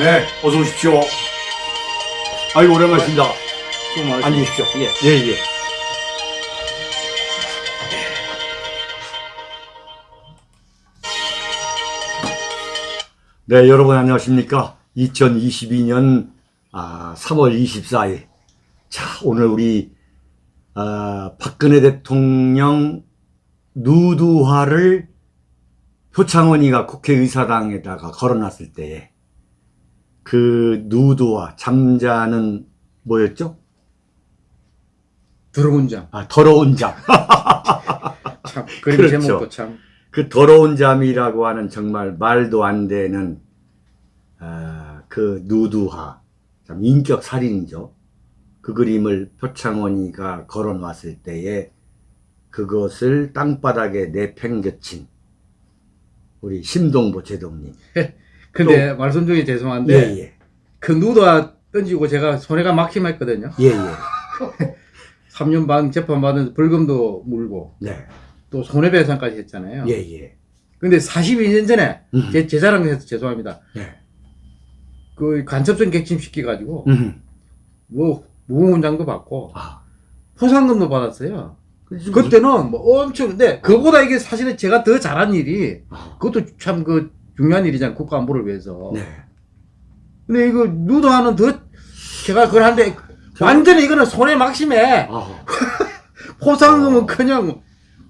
네, 어서 오십시오. 아이고, 오랜만이십니다. 수고. 앉으십시오. 예. 예, 예. 네, 여러분 안녕하십니까. 2022년 아, 3월 24일. 자, 오늘 우리 아, 박근혜 대통령 누드화를 표창원이가 국회의사당에다가 걸어놨을 때에 그 누드화 잠자는 뭐였죠? 더러운 잠. 아, 더러운 잠. 참, 그림 그렇죠. 제목도 참. 그 더러운 잠이라고 하는 정말 말도 안 되는 아, 그 누드화 참 인격 살인이죠. 그 그림을 표창원이가 걸어놨을 때에 그것을 땅바닥에 내팽겨친 우리 심동보 제동님. 근데 말씀 중에 죄송한데 예, 예. 그 누드와 던지고 제가 손해가 막힘했거든요. 예, 예. 3년 반 재판받은 벌금도 물고 네. 또 손해배상까지 했잖아요. 예, 예. 근데 42년 전에 음. 제, 제 자랑해서 죄송합니다. 네. 그 간첩성 객침시켜가지고 음. 뭐 무공훈장도 받고 아. 포상금도 받았어요. 그때 그때는 뭐 엄청 근데 그보다 이게 사실은 제가 더 잘한 일이 아. 그것도 참 그 중요한 일이잖아요. 국가 안보를 위해서. 네. 근데 이거 누드하는 더 제가 그걸 하는데 완전히 이거는 손에 막심해. 아. 포상금은 어. 그냥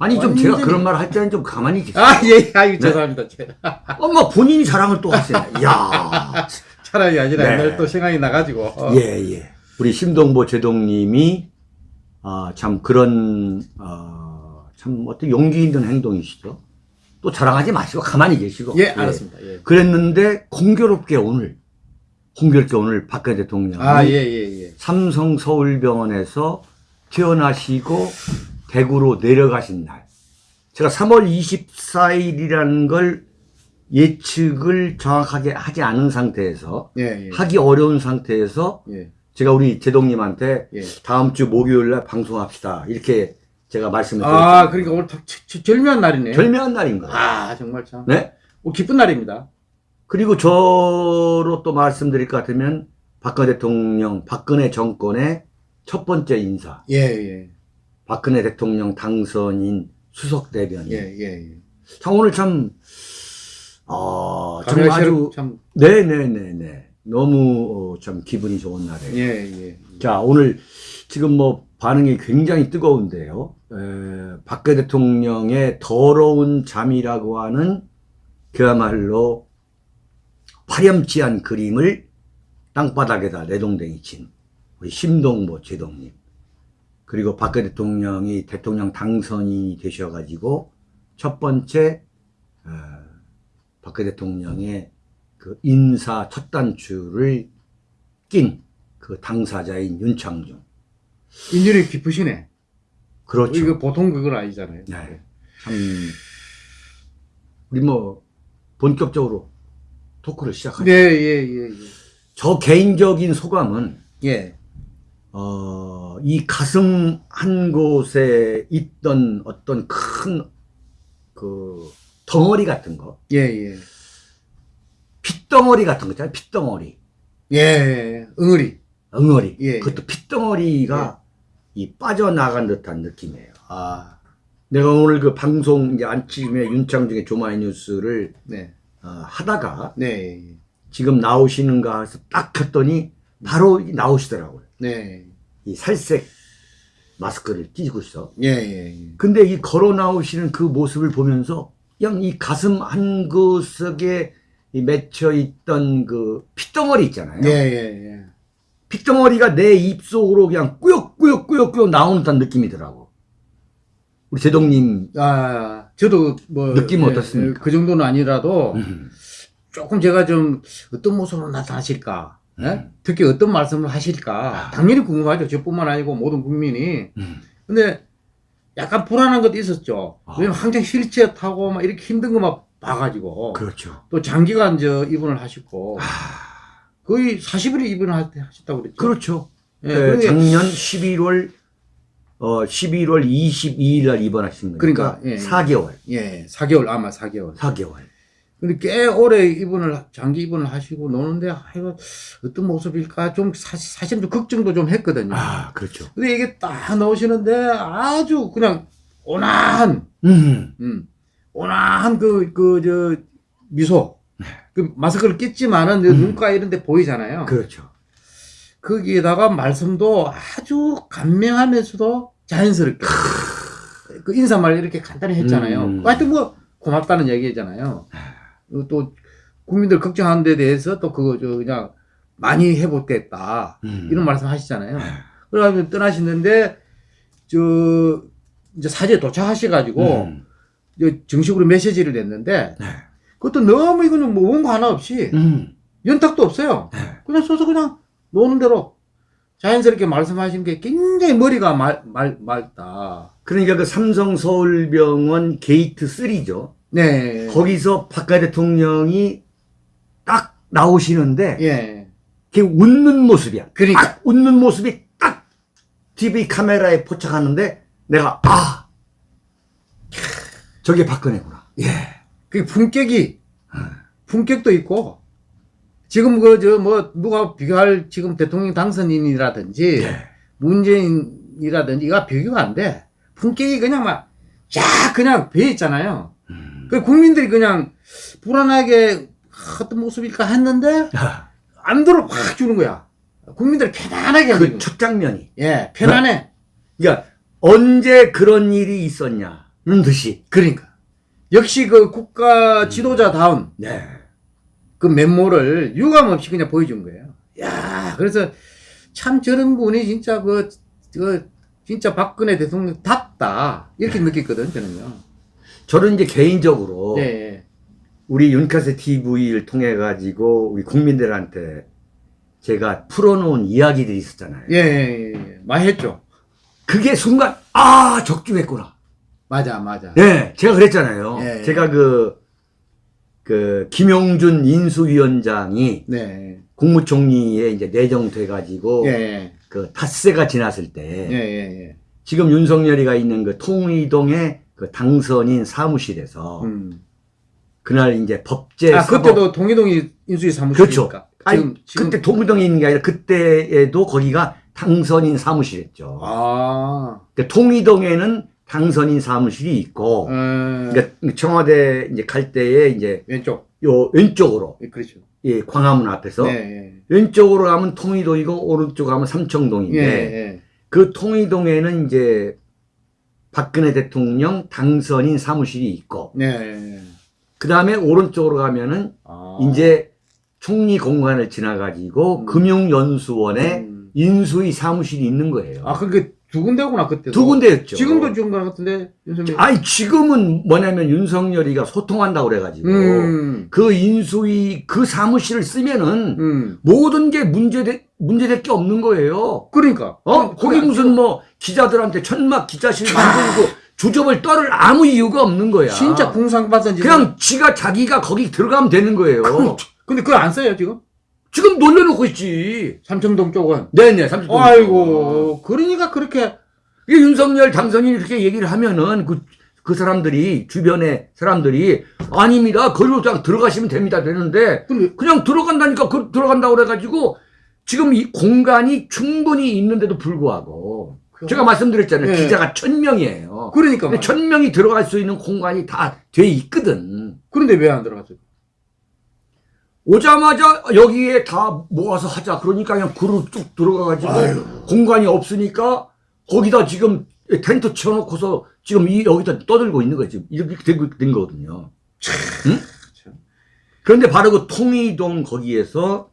아니 좀 제가 완전히- 그런 말 할 때는 좀 가만히 계세요. 아 예, 아유 죄송합니다. 제가 엄마 본인이 자랑을 또 하시네. 야. 차라리 아니라 네. 옛날 또 생각이 나가지고. 어. 예, 예. 우리 심동보 제동님이 아, 참 그런 어, 참 어떤 용기 있는 행동이시죠. 또 자랑하지 마시고 가만히 계시고. 예, 알았습니다. 예. 그랬는데 공교롭게 오늘 공교롭게 오늘 박근혜 대통령이 아, 예, 예, 예. 삼성 서울병원에서 퇴원하시고 대구로 내려가신 날. 제가 3월 24일이라는 걸 예측을 정확하게 하지 않은 상태에서 예, 예. 하기 어려운 상태에서 예. 제가 우리 제동님한테 예. 다음 주 목요일 날 방송합시다. 이렇게 제가 말씀을 드렸죠. 아, 그러니까 오늘 딱 저- 저- 절묘한 날이네요. 절묘한 날인 거예요. 아, 정말 참. 네? 오, 기쁜 날입니다. 그리고 저로 또 말씀드릴 것 같으면 박근혜 대통령, 박근혜 정권의 첫 번째 인사, 예, 예. 박근혜 대통령 당선인 수석 대변인. 예, 예, 예. 참 오늘 참, 어, 정말 정말 아주, 참. 네네네네. 너무 어, 참 기분이 좋은 날이에요. 예, 예. 자, 오늘 지금 뭐 반응이 굉장히 뜨거운데요. 에, 박근혜 대통령의 더러운 잠이라고 하는 그야말로 파렴치한 그림을 땅바닥에다 내동댕이 친 우리 심동보 제동님. 그리고 박근혜 대통령이 대통령 당선인이 되셔가지고 첫 번째 어, 박근혜 대통령의 그 인사 첫 단추를 낀 그 당사자인 윤창중. 인연이 깊으시네. 그렇죠. 이거 보통 그건 아니잖아요. 네. 참, 우리 뭐, 본격적으로 토크를 시작하죠. 예, 예, 예, 저 개인적인 소감은, 예. 예. 어, 이 가슴 한 곳에 있던 어떤 큰, 그, 덩어리 같은 거, 예, 예. 핏덩어리 같은 거 있잖아요. 핏덩어리. 예, 예. 응어리. 엉어리. 예, 그것도 핏덩어리가 이 빠져나간 듯한 느낌이에요. 아. 내가 오늘 그 방송 이제 아침에 윤창중의 조마이 뉴스를 네. 어, 하다가 네. 지금 나오시는가 해서 딱 켰더니 바로 나오시더라고요. 네. 이 살색 마스크를 끼고 있어. 예, 예, 예. 근데 이 걸어 나오시는 그 모습을 보면서 그냥 이 가슴 한 구석에 이 맺혀 있던 그 핏덩어리 있잖아요. 예, 예, 예. 핏덩어리가 내 입속으로 그냥 꾸역꾸역꾸역꾸역 나오는 듯한 느낌이더라고. 우리 제동님, 아, 저도 뭐. 느낌은 예, 어떻습니까? 그 정도는 아니라도 음, 조금 제가 좀 어떤 모습으로 나타나실까? 예? 음. 특히 어떤 말씀을 하실까? 아. 당연히 궁금하죠. 저뿐만 아니고 모든 국민이. 음, 근데 약간 불안한 것도 있었죠. 아. 왜냐면 항상 휠체어 타고 막 이렇게 힘든 것만 봐가지고. 그렇죠. 또 장기간 저 입원을 하셨고. 아, 거의 40일에 입원을 하- 하셨다고 그랬죠. 그렇죠. 예, 네, 작년 11월 어 11월 22일 날 입원하신 거니까 그러니까, 예, 예. 4개월. 예, 4개월, 아마 4개월. 4개월. 근데 꽤 오래 입원을 장기 입원을 하시고 노는데 아이고 어떤 모습일까 좀 사실 사실 좀 걱정도 좀 했거든요. 아, 그렇죠. 근데 이게 딱 나오시는데 아주 그냥 온화한 음. 음, 온화한 그 그 저 미소 그 마스크를 꼈지만은 음. 눈가 이런 데 보이잖아요. 그렇죠. 거기에다가 말씀도 아주 간명하면서도 자연스럽게 그 인사말 이렇게 간단히 했잖아요. 음. 하여튼 뭐 고맙다는 얘기잖아요. 어, 또 국민들 걱정하는 데 대해서 또 그거 저 그냥 많이 해보겠다 음. 이런 말씀 하시잖아요. 그래가지고 떠나시는데 저 이제 사저에 도착하셔가지고 음. 정식으로 메시지를 냈는데 네. 그것도 너무 이거는 뭐 원고 하나 없이 음. 연탁도 없어요. 네. 그냥 서서 그냥 나오는 대로 자연스럽게 말씀하신 게 굉장히 머리가 말, 말, 맑다. 그러니까 그 삼성 서울병원 게이트 3죠. 네. 거기서 박근혜 대통령이 딱 나오시는데 예. 걔 웃는 모습이야. 그러니까. 딱 웃는 모습이 딱 TV 카메라에 포착하는데 내가 아 저게 박근혜구나. 예. 그 품격이, 품격도 있고, 지금 그, 저, 뭐, 누가 비교할 지금 대통령 당선인이라든지, 예. 문재인이라든지, 이가 비교가 안 돼. 품격이 그냥 막, 쫙 그냥 배 있잖아요. 음. 그 국민들이 그냥 불안하게 어떤 모습일까 했는데, 안 들어 확 주는 거야. 국민들 편안하게 그. 첫 장면이. 예, 편안해. 그러니까 언제 그런 일이 있었냐는 듯이. 그러니까. 역시 그 국가 지도자다운 네. 그 면모를 유감없이 그냥 보여준 거예요. 야 그래서 참 저런 분이 진짜 그, 그, 진짜 박근혜 대통령 답다. 이렇게 느꼈거든, 저는요. 저는 이제 개인적으로 예, 우리 윤카세 TV를 통해 가지고 우리 국민들한테 제가 풀어놓은 이야기들이 있었잖아요. 예, 예, 예. 많이 했죠. 그게 순간 아 적중했구나. 맞아, 맞아. 예, 제가 그랬잖아요. 예. 제가 그, 그, 김용준 인수위원장이 네. 국무총리에 이제 내정돼가지고, 예, 예, 그 닷새가 지났을 예, 때, 예, 예. 지금 윤석열이가 있는 그 통의동의 그 당선인 사무실에서, 음. 그날 이제 법제. 아, 사법- 그때도 동의동이 인수위 사무실이니까. 그렇죠. 아니, 그때 통의동에 있는 게 아니라 그때에도 거기가 당선인 사무실이었죠. 아, 그 통의동에는 당선인 사무실이 있고, 음, 그러니까 청와대 이제 갈 때에 이제 왼쪽. 요 왼쪽으로, 예, 그렇죠. 예, 광화문 앞에서 예, 예. 왼쪽으로 가면 통의동이고 오른쪽 가면 예, 삼청동인데 예. 그 통의동에는 이제 박근혜 대통령 당선인 사무실이 있고 예, 예. 그 다음에 오른쪽으로 가면은 아. 이제 총리 공간을 지나가지고 음. 금융연수원에 음. 인수위 사무실이 있는 거예요. 아, 그게 두 군데구나, 그때도. 두 군데였죠. 지금도 지금 것 같은데, 윤석열. 아니 지금은 뭐냐면 윤석열이가 소통한다고 그래가지고 음, 그 인수위 그 사무실을 쓰면은 음. 모든 게 문제돼 문제될 게 없는 거예요. 그러니까. 어? 그- 거기 그- 무슨 뭐 기자들한테 천막 기자실 만들고 주접을 떨을 아무 이유가 없는 거야. 진짜 궁상받은 짓. 그냥 지가 자기가 거기 들어가면 되는 거예요. 근데 그거 안 써요, 지금? 지금 놀려놓고 있지. 삼청동 쪽은. 네네, 30분. 아이고, 그러니까 그렇게. 이게 윤석열 당선인이 이렇게 얘기를 하면은 그, 그 사람들이, 주변의 사람들이 아닙니다. 그냥 들어가시면 됩니다. 되는데 그냥 들어간다니까 그, 들어간다고 그래가지고 지금 이 공간이 충분히 있는데도 불구하고 제가 말씀드렸잖아요. 네. 기자가 천 명이에요. 그러니까. 근데 말이야. 천 명이 들어갈 수 있는 공간이 다 돼 있거든. 그런데 왜 안 들어갔어요? 오자마자 여기에 다 모아서 하자. 그러니까 그냥 그룹 쭉 들어가가지고 아유. 공간이 없으니까 거기다 지금 텐트 쳐놓고서 지금 이 여기다 떠들고 있는 거지. 이렇게 된, 된 거거든요. 응? 참. 그런데 바로 그 통의동 거기에서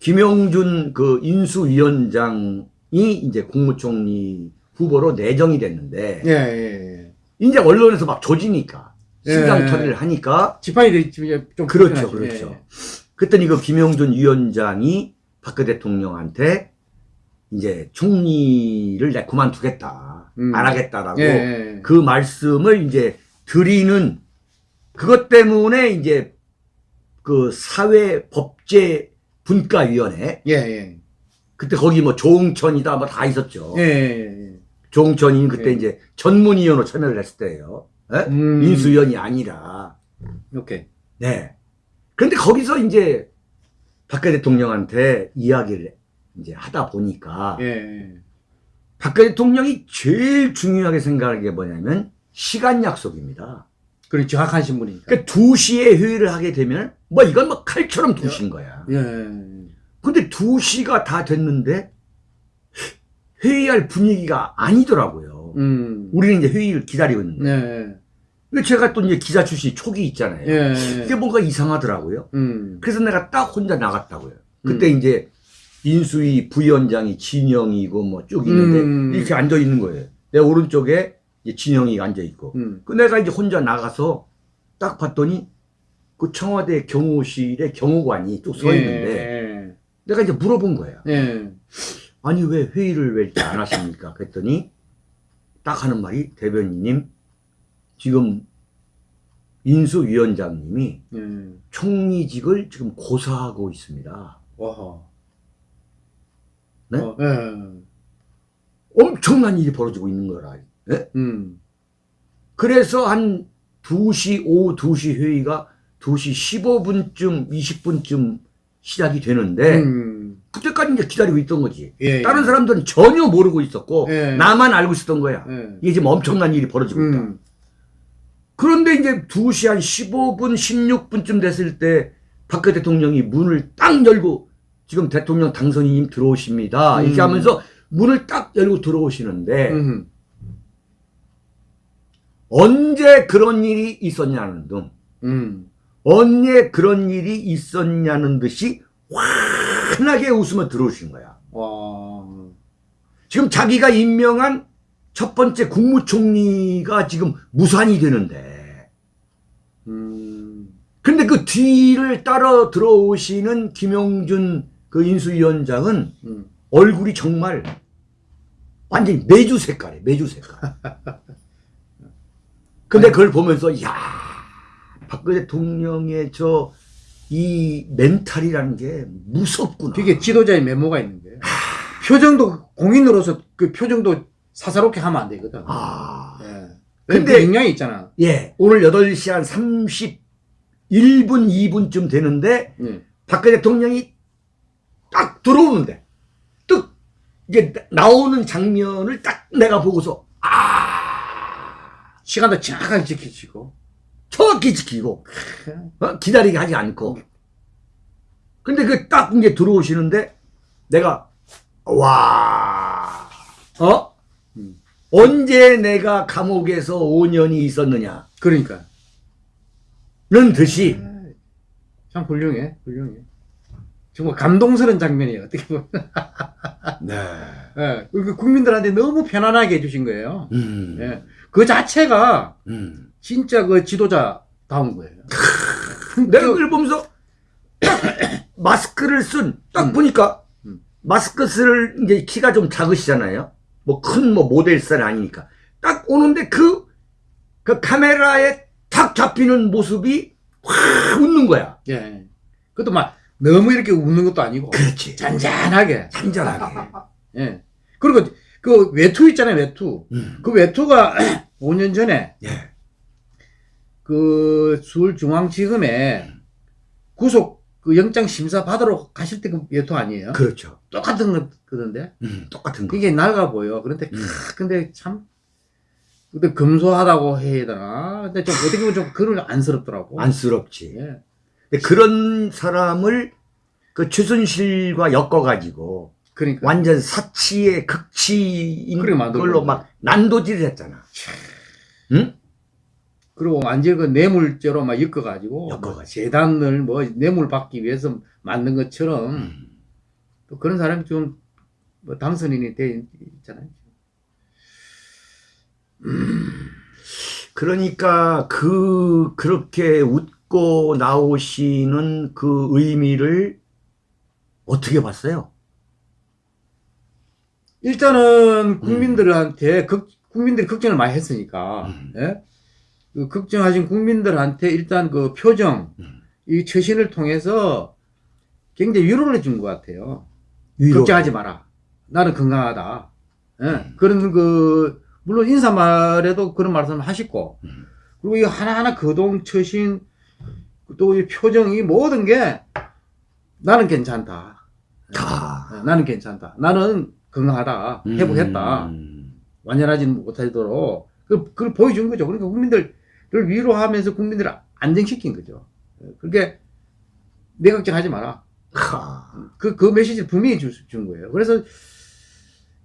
김영준 그 인수위원장이 이제 국무총리 후보로 내정이 됐는데 예, 예, 예. 이제 언론에서 막 조지니까 신상 예. 처리를 하니까 지판이 되- 좀, 좀 그렇죠, 불편하지. 그렇죠. 예. 그랬더니 그 김영준 위원장이 박근혜 대통령한테 이제 총리를 내 그만두겠다. 음. 안 하겠다라고 예, 예. 그 말씀을 이제 드리는 그것 때문에 이제 그 사회 법제 분과위원회 예, 예. 그때 거기 뭐 조응천이다 뭐 다 있었죠. 예, 예, 예. 조응천이 그때 예. 이제 전문위원으로 참여를 했을 때예요. 예? 음. 인수위원이 아니라 오케이. 네. 그런데 거기서 이제 박근혜 대통령한테 이야기를 이제 하다 보니까 예. 박근혜 대통령이 제일 중요하게 생각하는 게 뭐냐면 시간 약속입니다. 그런 정확한 신분이니까. 그러니까 2시에 회의를 하게 되면 뭐 이건 뭐 칼처럼 2시인 거야. 예. 근데 2시가 다 됐는데 회의할 분위기가 아니더라고요. 음. 우리는 이제 회의를 기다리고 있는데. 네. 제가 또 이제 기자 출신 촉이 있잖아요. 예. 이게 뭔가 이상하더라고요. 음. 그래서 내가 딱 혼자 나갔다고요. 그때 음. 이제 인수위 부위원장이 진영이고 뭐 쭉 있는데 음. 이렇게 앉아 있는 거예요. 내 오른쪽에 이제 진영이가 앉아 있고. 음. 그 내가 이제 혼자 나가서 딱 봤더니 그 청와대 경호실에 경호관이 또 서 있는데 예. 내가 이제 물어본 거야. 예. 아니 왜 회의를 왜 이렇게 안 하십니까? 그랬더니 딱 하는 말이 대변인님 지금 인수위원장님이 예. 총리직을 지금 고사하고 있습니다. 와하. 네? 어, 예. 엄청난 일이 벌어지고 있는 거라. 예? 음. 그래서 한 2시, 오후 2시 회의가 2시 15분쯤, 20분쯤 시작이 되는데, 음. 그때까지 이제 기다리고 있던 거지. 예. 다른 사람들은 전혀 모르고 있었고, 예. 나만 알고 있었던 거야. 예. 이게 지금 엄청난 일이 벌어지고 있다. 음. 그런데 이제 2시 한 15분, 16분쯤 됐을 때, 박근혜 대통령이 문을 딱 열고, 지금 대통령 당선인님 들어오십니다. 이렇게 음. 하면서 문을 딱 열고 들어오시는데, 음. 언제 그런 일이 있었냐는 등, 음. 언제 그런 일이 있었냐는 듯이 환하게 웃으며 들어오신 거야. 와. 지금 자기가 임명한 첫 번째 국무총리가 지금 무산이 되는데, 음. 근데 그 뒤를 따라 들어오시는 김용준 그 인수위원장은 음. 얼굴이 정말 완전히 매주 색깔이에요, 매주 색깔. 근데 그걸 보면서, 야 박근혜 대통령의 저, 이 멘탈이라는 게 무섭구나. 되게 지도자의 메모가 있는 거예요. 표정도 공인으로서 그 표정도 사사롭게 하면 안 되거든. 아. 예. 근데- 영향이 있잖아. 예, 오늘 8시 한 31분, 2분쯤 되는데, 예. 박근혜 대통령이 딱 들어오는데, 뚝, 나- 나오는 장면을 딱 내가 보고서, 아, 시간도 정확하게 지켜지고. 정확히 지키고, 어? 기다리게 하지 않고. 근데 그 딱 이제 들어오시는데, 내가, 와, 어? 음. 언제 내가 감옥에서 5년이 있었느냐? 그러니까. 는 듯이, 참 훌륭해, 훌륭해. 정말 감동스러운 장면이에요, 어떻게 보면. 네. 예. 그 국민들한테 너무 편안하게 해주신 거예요. 음, 예. 그 자체가 음. 진짜 그 지도자다운 거예요. 내가 그걸 보면서 딱 마스크를 쓴, 딱 음. 보니까 음. 마스크 쓸 이제 키가 좀 작으시잖아요. 뭐 큰뭐 모델살이 아니니까. 딱 오는데 그, 그 카메라에 탁 잡히는 모습이 확 웃는 거야. 예. 그것도 막 너무 이렇게 웃는 것도 아니고. 그렇지. 잔잔하게. 잔잔하게. 예. 그리고 그 외투 있잖아요, 외투. 음. 그 외투가 5년 전에 예. 그 서울중앙지검에 구속 그 영장 심사 받으러 가실 때그 외투 아니에요? 그렇죠. 똑같은 거던데? 음, 똑같은 거. 그게 낡아 보여. 그런데, 음. 크, 근데 참, 근데 금소하다고 해야 되나? 근데 좀 어떻게 보면 좀 그런 안쓰럽더라고. 안쓰럽지. 예. 근데 그런 사람을 그 최순실과 엮어가지고 그러니까. 완전 사치의 극치인. 걸로 막 난도질을 했잖아. 응? 그리고 완전 그 뇌물죄로 막 엮어가지고. 엮어가지고. 뭐 재단을 뭐 뇌물 받기 위해서 만든 것처럼 음. 또 그런 사람이 좀 뭐 당선인이 돼 있잖아요. 그러니까 그 그렇게 웃고 나오시는 그 의미를 어떻게 봤어요? 일단은 국민들한테 걱, 국민들이 걱정을 많이 했으니까 음. 예? 그 걱정하신 국민들한테 일단 그 표정 음. 이 처신을 통해서 굉장히 위로를 준 것 같아요. 위로. 걱정하지 마라. 나는 건강하다. 예? 음. 그런 그 물론 인사말에도 그런 말씀을 하시고 음. 그리고 이 하나하나 거동 처신 또 이 표정이 모든 게 나는 괜찮다. 아. 어, 나는 괜찮다. 나는 건강하다. 회복했다. 음. 완전하지는 못하도록 그, 그걸 보여준 거죠. 그러니까 국민들 을 위로하면서 국민들을 안정시킨 거죠. 그게 내 걱정하지 마라. 하. 그, 그 메시지를 분명히 주, 준 거예요. 그래서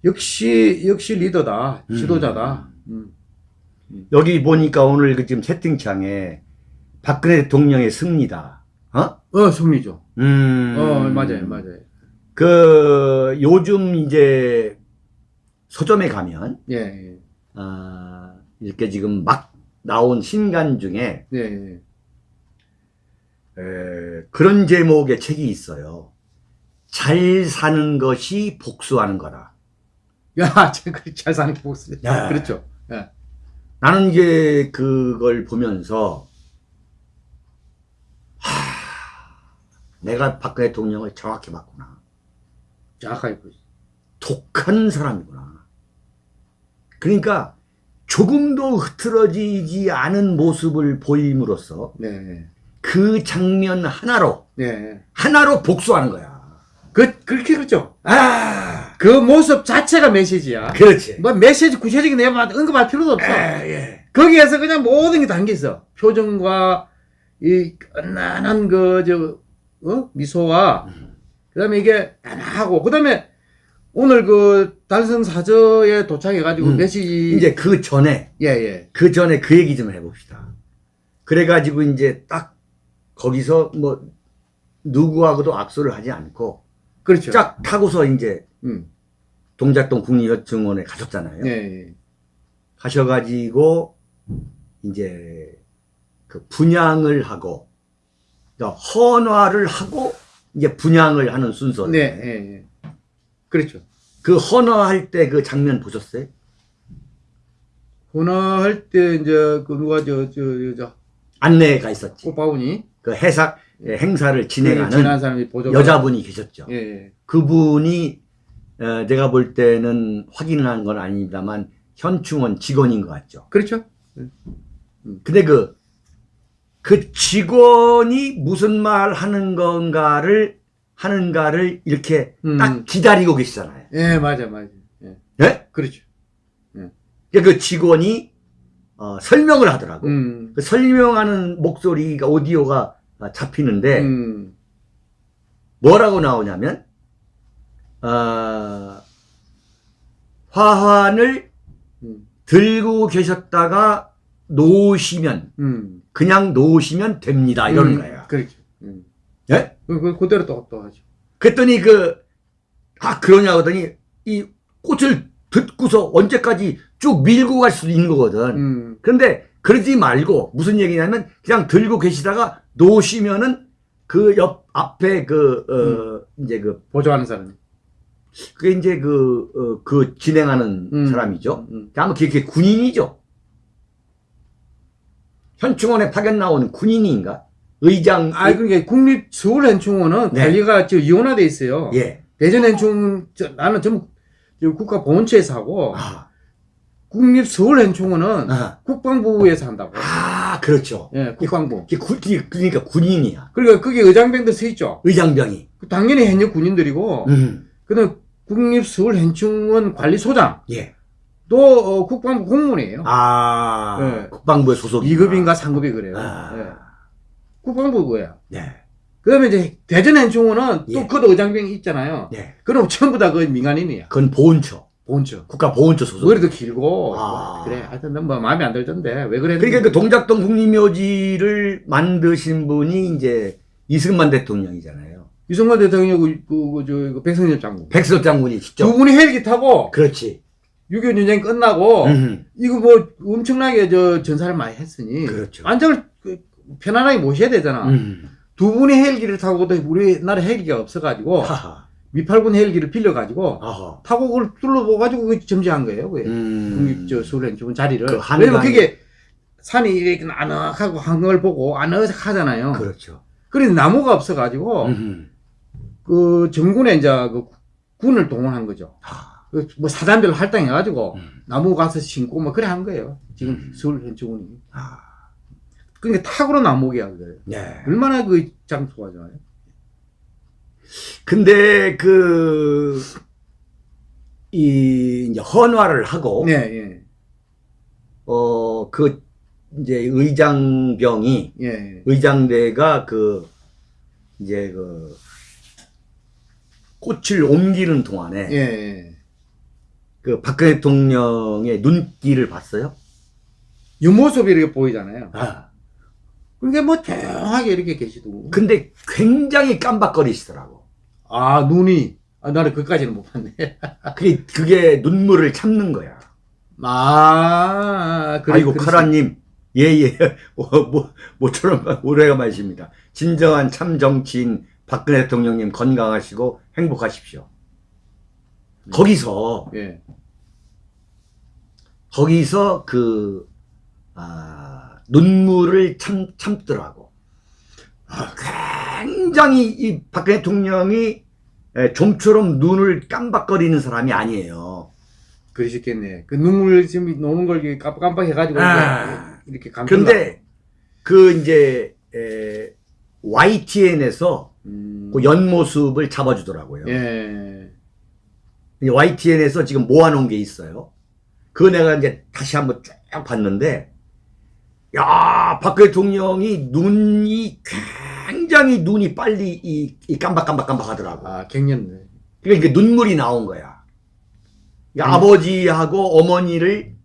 역시, 역시 리더다. 지도자다. 음. 여기 보니까 오늘 그 지금 채팅창에 박근혜 대통령의 승리다. 어? 어, 승리죠. 음. 어, 맞아요, 맞아요. 그 요즘 이제 서점에 가면 예, 예, 아, 이렇게 지금 막 나온 신간 중에 예, 예. 에, 그런 제목의 책이 있어요. 잘 사는 것이 복수하는 거다. 야, 저, 그, 잘 사는 게 복수. 야. 그렇죠. 예. 나는 이제 그걸 보면서 하, 내가 박근혜 대통령을 정확히 봤구나. 정확하게 보죠. 독한 사람이구나. 그러니까 조금도 흐트러지지 않은 모습을 보임으로써 네, 그 장면 하나로 네. 하나로 복수하는 거야. 그, 그렇게 그렇죠. 아, 그 모습 자체가 메시지야. 그렇지. 뭐 메시지 구체적인 내용 언급할 필요도 없어. 예, 예. 거기에서 그냥 모든 게 담겨 있어. 표정과 이 끝난한 그, 저, 어? 미소와, 그 다음에 이게 하고, 그 다음에 오늘 그 달성 사저에 도착해가지고 음. 메시지. 이제 그 전에 예, 예. 그 전에 그 얘기 좀 해봅시다. 그래가지고 이제 딱 거기서 뭐 누구하고도 악수를 하지 않고 그렇죠. 쫙 타고서 이제 음. 동작동 국립여증원에 가셨잖아요. 예, 예. 가셔가지고 이제 그 분양을 하고 그러니까 헌화를 하고 이제 분양을 하는 순서. 네, 예, 예. 그렇죠. 그 헌화할 때 그 장면 보셨어요? 혼화할 때 이제 그 누가 저, 저, 저, 저 안내에 가 있었지. 꽃바구니 그 해사 예, 행사를 진행하는 사람이 보조 여자분이 계셨죠. 예, 예. 그분이 어, 내가 볼 때는 확인한 건 아닙니다만 현충원 직원인 것 같죠. 그렇죠. 근데 그, 그 직원이 무슨 말 하는 건가를, 하는가를 이렇게 음. 딱 기다리고 계시잖아요. 예, 맞아, 맞아. 예. 예? 그렇죠. 그 직원이, 어, 설명을 하더라고. 음. 그 설명하는 목소리가, 오디오가 잡히는데, 음. 뭐라고 나오냐면, 어, 화환을 음. 들고 계셨다가 놓으시면, 음. 그냥 놓으시면 됩니다. 이러는 음, 거예요. 그렇죠. 음. 예? 그, 그, 그대로 또, 또 하죠. 그랬더니 그, 아, 그러냐 하더니 이 꽃을 듣고서 언제까지 쭉 밀고 갈 수도 있는 거거든. 음. 그런데 그러지 말고 무슨 얘기냐면 그냥 들고 계시다가 놓으시면은 그 옆 앞에 그, 어, 이제 그, 보조하는 사람. 그게 이제 그, 어, 그 진행하는 음. 사람이죠. 음. 아마 그게 군인이죠. 현충원에 파견 나온 군인인가? 의장. 아, 그러니까 국립 서울현충원은 네. 관리가 저 이원화돼 있어요. 예. 대전현충, 저, 나는 전부 저 국가 보훈처에서 하고, 아, 국립 서울현충원은 아, 국방부에서 한다고. 아, 그렇죠. 예, 국방부. 그러니까 군인이야. 그러니까 그게 의장병들 서 있죠. 의장병이. 당연히 현역 군인들이고, 음. 그다음 국립 서울 현충원 관리소장 예. 또 어, 국방부 공무원이에요. 아, 네. 국방부의 소속. 2급인가 3급이 그래요. 아. 예. 국방부고요. 네. 그다음에 이제 대전현충원은 예. 또 그도 의장병이 있잖아요. 네. 그럼 전부 다 그 민간인이야. 그건 보훈처. 본처. 국가 보훈처 소속. 머리도 길고 아. 그래. 하여튼 뭐 마음에 안 들던데 왜 그래? 그러니까 그 동작동 국립묘지를 만드신 분이 이제 이승만 대통령이잖아요. 유승만 대통령하고 그, 그, 저, 그 백성엽 장군 백석 장군이 직접. 두 분이 헬기 타고 그렇지. 6.25 전쟁 끝나고 음. 이거 뭐 엄청나게 저 전사를 많이 했으니 그렇죠. 안정을 그 편안하게 모셔야 되잖아. 음. 두 분이 헬기를 타고도 우리나라 헬기가 없어가지고 하하. 미팔군 헬기를 빌려가지고 아하. 타고 그걸 둘러보가지고 그 점지한 거예요. 음. 저 수련 좋은 자리를. 그 왜냐면 그게 산이 이렇게 아늑하고 한걸 보고 아늑하잖아요. 그렇죠. 그래서 나무가 없어가지고 음. 그 정군에 이제 그 군을 동원한 거죠. 하. 그뭐 사단별로 할당해가지고 음. 나무 가서 심고 뭐 그래 한 거예요. 지금 서울 현충원이. 아. 그러니까 탁으로 나목이야 그래. 네. 얼마나 그 장소가 좋아요. 근데 그, 이, 이제 헌화를 하고, 네, 예, 어, 그, 이제 의장병이, 예, 의장대가 그, 이제 그, 꽃을 옮기는 동안에, 예, 예. 그 박근혜 대통령의 눈길을 봤어요? 옆모습이 이렇게 보이잖아요. 아. 그게 뭐 조용하게 이렇게 계시고. 근데 굉장히 깜박거리시더라고. 아 눈이. 아 나는 그까지는 못 봤네. 그게, 그게 눈물을 참는 거야. 아, 그래, 아이고. 카라님. 예, 예. 뭐, 뭐, 모처럼 오래간만이십니다. 진정한 참 정치인 박근혜 대통령님 건강하시고 행복하십시오. 네. 거기서, 예. 거기서 그, 아, 눈물을 참, 참더라고. 아, 굉장히 이 박근혜 대통령이 에, 좀처럼 눈을 깜박거리는 사람이 아니에요. 그러셨겠네. 그 눈물 지금 노는 걸 깜- 깜빡해가지고 아. 이렇게 감. 근데 그 이제 에, YTN에서 음. 그 연모습을 잡아주더라고요. 예. YTN에서 지금 모아놓은 게 있어요. 그거 내가 이제 다시 한번 쭉 봤는데, 야, 박근혜 대통령이 눈이 굉장히 눈이 빨리 이, 이 깜박깜박깜박 하더라고. 아 갱년네. 그러니까 이게 눈물이 나온 거야. 그러니까 음. 아버지하고 어머니를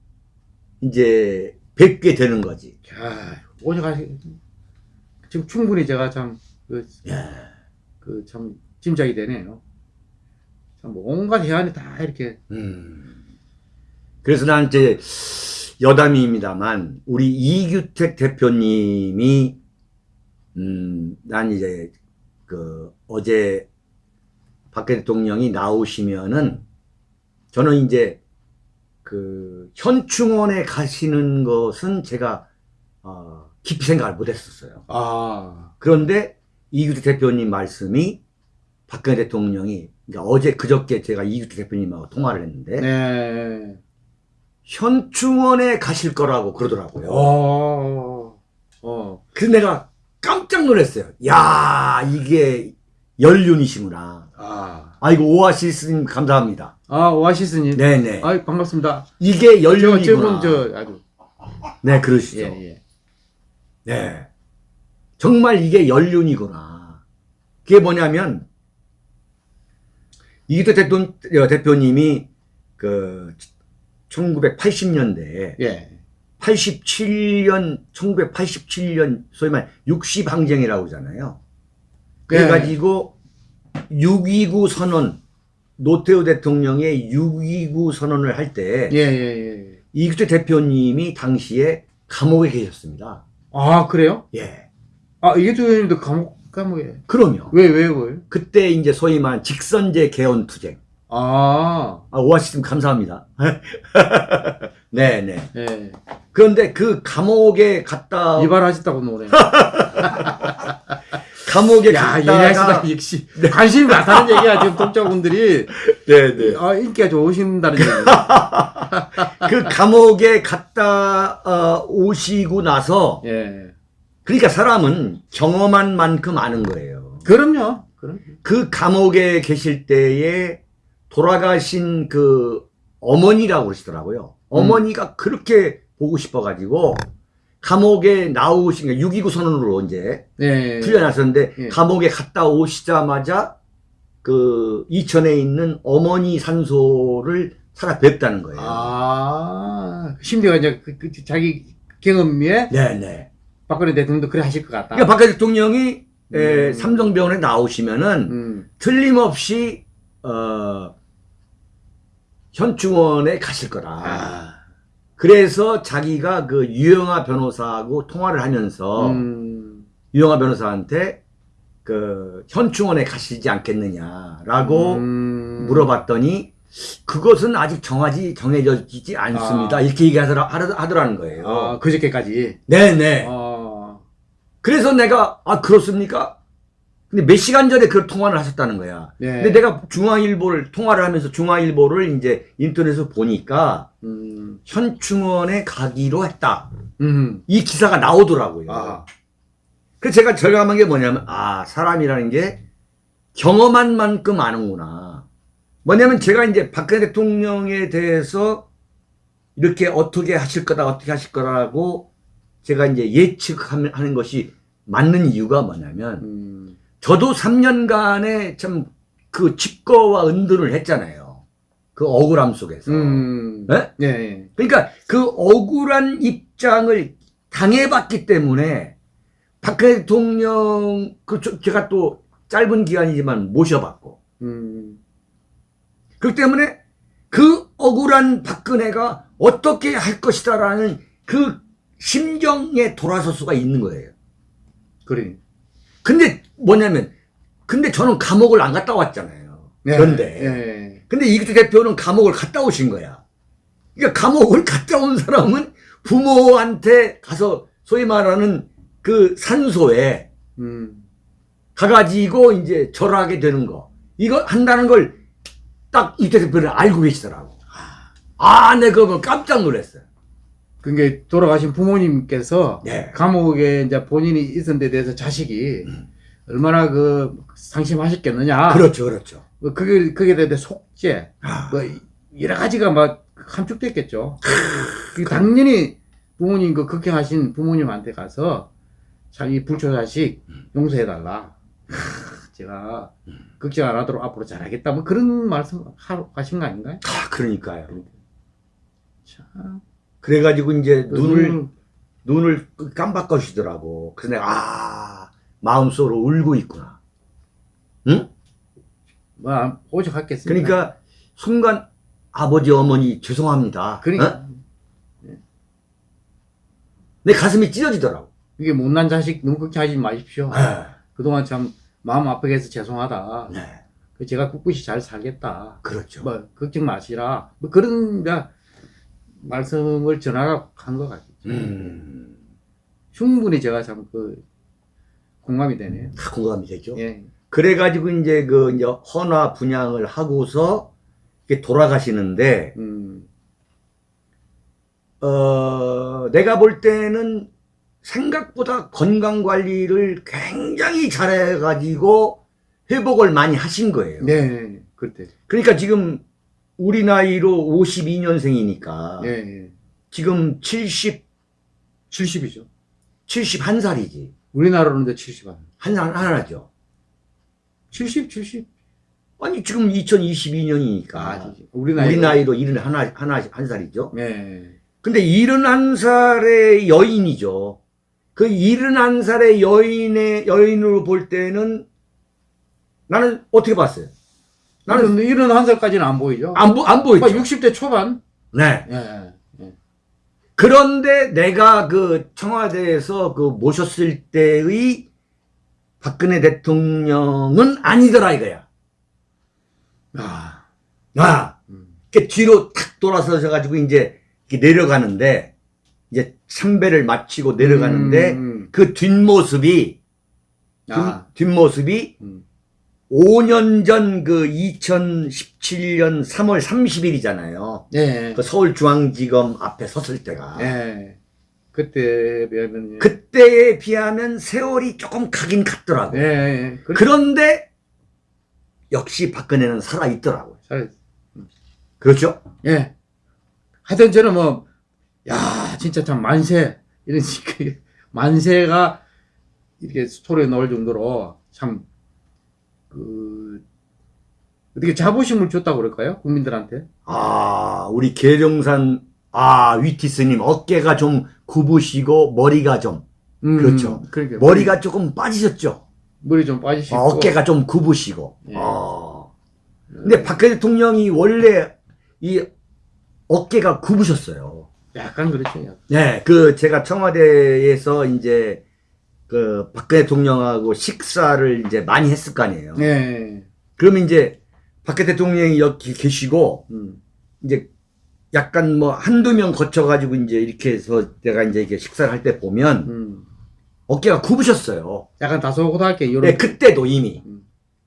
이제 뵙게 되는 거지. 야 오셔가 지금 충분히 제가 참그 그참 짐작이 되네요. 참 온갖 해안이 다 이렇게 음. 그래서 난 이제 여담입니다만 우리 이규택 대표님이 음, 난 이제 그 어제 박근혜 대통령이 나오시면은 저는 이제 그 현충원에 가시는 것은 제가 어, 깊이 생각을 못했었어요. 아 그런데 이규택 대표님 말씀이 박근혜 대통령이 그러니까 어제 그저께 제가 이규택 대표님하고 통화를 했는데 네. 현충원에 가실 거라고 그러더라고요. 어. 어. 그래서 내가 깜짝 놀랐어요. 야 이게 연륜이시구나. 아. 아이고 오아시스님 감사합니다. 아 오아시스님. 네네. 아 반갑습니다. 이게 저 연륜이구나. 저 아주 네 그러시죠. 예 예. 네. 정말 이게 연륜이구나. 그게 뭐냐면, 이기태 대표, 대표님이 그, 1980년대에, 예. 87년, 1987년, 소위 말 60항쟁이라고 그러잖아요. 그래가지고, 6.29 선언, 노태우 대통령의 6.29 선언을 할 때, 예, 예, 예. 이기태 대표님이 당시에 감옥에 계셨습니다. 아, 그래요? 예. 아, 이게 주님도 감옥, 감옥에. 그럼요. 왜, 왜, 왜? 그때 이제 소위 말한 직선제 개헌 투쟁. 아, 아, 오아시스님 감사합니다. 네네. 예. 그런데 그 감옥에 갔다, 이발하셨다고 노래. 감옥에 야, 얘기하시다, 갔다가, 역시. 관심이 많다는 얘기야, 지금 독자분들이. 네네. 아, 인기가 좋으신다는 얘기. 그 감옥에 갔다 어, 오시고 나서, 예. 그러니까 사람은 경험한 만큼 아는 거예요. 그럼요. 그럼. 그 감옥에 계실 때에 돌아가신 그 어머니라고 그러시더라고요. 어머니가 그렇게 보고 싶어가지고 감옥에 나오신 게 6.29 선언으로 이제 예. 풀려났었는데 예. 감옥에 갔다 오시자마자 그 이천에 있는 어머니 산소를 찾아뵙다는 거예요. 아, 심지어 이제 그, 그 자기 경험에 네네. 박근혜 대통령도 그래 하실 것 같다. 그러니까 박근혜 대통령이 에, 음. 삼성병원에 나오시면은 음. 틀림없이 어, 현충원에 가실 거다. 아. 그래서 자기가 그 유영아 변호사하고 통화를 하면서 음. 유영아 변호사한테 그 현충원에 가시지 않겠느냐라고 음. 물어봤더니 그것은 아직 정하지 정해지지 않습니다. 아. 이렇게 얘기하더라 하더- 하더라는 거예요. 아, 그저께까지. 네네. 어. 그래서 내가 아 그렇습니까? 근데 몇 시간 전에 그 통화를 하셨다는 거야. 예. 근데 내가 중앙일보를 통화를 하면서 중앙일보를 이제 인터넷에서 보니까 음. 현충원에 가기로 했다. 음. 이 기사가 나오더라고요. 아. 그래서 제가 절감한 게 뭐냐면 아 사람이라는 게 경험한 만큼 아는구나. 뭐냐면 제가 이제 박근혜 대통령에 대해서 이렇게 어떻게 하실 거다 어떻게 하실 거라고 제가 이제 예측하는 것이 맞는 이유가 뭐냐면 음. 저도 3년간의 참그 칩거와 은둔을 했잖아요. 그 억울함 속에서. 음. 네? 예, 예. 그러니까 그 억울한 입장을 당해봤기 때문에 박근혜 대통령 그 저- 제가 또 짧은 기간이지만 모셔봤고 음. 그렇기 때문에 그 억울한 박근혜가 어떻게 할 것이다라는 그 심정에 돌아설 수가 있는 거예요. 그래. 근데 뭐냐면 근데 저는 감옥을 안 갔다 왔잖아요. 예, 그런데 예. 근데 이규 대표는 감옥을 갔다 오신 거야. 그러니까 감옥을 갔다 온 사람은 부모한테 가서 소위 말하는 그 산소에 음. 가가지고 이제 절하게 되는 거. 이거 한다는 걸 딱 이태 대표는 알고 계시더라고. 아, 내가 그거 깜짝 놀랐어요. 그게 돌아가신 부모님께서 네. 감옥에 이제 본인이 있은 데 대해서 자식이 얼마나 그 상심하셨겠느냐. 그렇죠, 그렇죠. 뭐 그게 그게 대해 속죄, 아, 뭐 여러 가지가 막 함축됐겠죠. 그 당연히 부모님 그 극행하신 부모님한테 가서 자기 불초 자식 용서해달라. 제가 걱정 안 하도록 앞으로 잘하겠다. 뭐 그런 말씀 하- 하신 거 아닌가요? 아, 그러니까요. 참. 그래가지고 이제 그 눈을, 눈을- 눈을 깜빡거시더라고. 그래서 내가, 아, 마음속으로 울고 있구나. 응? 뭐 오죽했겠습니까? 그러니까 순간 아버지 어머니 죄송합니다. 그러니까 어? 내 가슴이 찢어지더라고. 이게 못난 자식 너무 걱정하지 마십시오. 네. 그동안 참 마음 아프게 해서 죄송하다. 네. 그 제가 꿋꿋이 잘 살겠다. 그렇죠. 뭐 걱정 마시라. 뭐 그런 이제 말씀을 전하라 한것 같죠. 음, 충분히 제가 참 그 공감이 되네요. 다 공감이 되죠. 예. 그래가지고 이제 그 이제 헌화 분양을 하고서 이렇게 돌아가시는데, 음. 어, 내가 볼 때는 생각보다 건강 관리를 굉장히 잘해가지고 회복을 많이 하신 거예요. 네. 그때. 그러니까 지금 우리 나이로 52년생이니까 예. 예. 지금 70, 70이죠. 71살이지. 우리나라로는 이제 70안. 한, 살 하나죠. 70, 70. 아니, 지금 2022년이니까. 아, 우리 나이. 우리 나이로 일은 하나, 하나, 한 살이죠. 예. 근데 71살의 여인이죠. 그 71살의 여인의, 여인으로 볼 때는 나는 어떻게 봤어요? 나는 이런 한 살까지는 안 보이죠. 안, 보, 안막 보였죠. 60대 초반. 네. 예. 예. 그런데 내가 그 청와대에서 그 모셨을 때의 박근혜 대통령은 아니더라 이거야. 아. 아, 음. 이렇게 뒤로 탁 돌아서서 가지고 이제 내려가는데 이제 참배를 마치고 내려가는데 음. 그 뒷모습이 아. 뒷, 뒷모습이 음. 5년 전 그 2017년 3월 30일이잖아요. 예. 그 서울중앙지검 앞에 섰을 때가. 예. 그때 비하면 그때에 비하면 세월이 조금 가긴 갔더라고. 예. 예. 그, 그런데 역시 박근혜는 살아있더라고요. 잘, 그렇죠? 예. 하여튼 저는 뭐, 야, 진짜 참 만세, 이런, 그 만세가 이렇게 스토리에 넣을 정도로 참, 그, 어떻게 자부심을 줬다고 그럴까요? 국민들한테? 아, 우리 계룡산, 아, 위티스님, 어깨가 좀 굽으시고, 머리가 좀, 음, 그렇죠. 그러니까. 머리가 조금 빠지셨죠? 머리 좀 빠지시고. 아, 어깨가 좀 굽으시고. 예. 아. 근데 박근혜 대통령이 원래 이 어깨가 굽으셨어요. 약간 그렇죠. 네, 그 제가 청와대에서 이제 그 박근혜 대통령하고 식사를 이제 많이 했을 거 아니에요. 예. 그러면 이제 박근혜 대통령이 여기 계시고 음. 이제 약간 뭐 한두 명 거쳐가지고 이제 이렇게 해서 내가 이제 이렇게 식사를 할 때 보면 음. 어깨가 굽으셨어요. 약간 다소곳하게, 이런. 네, 그때도 이미. 음.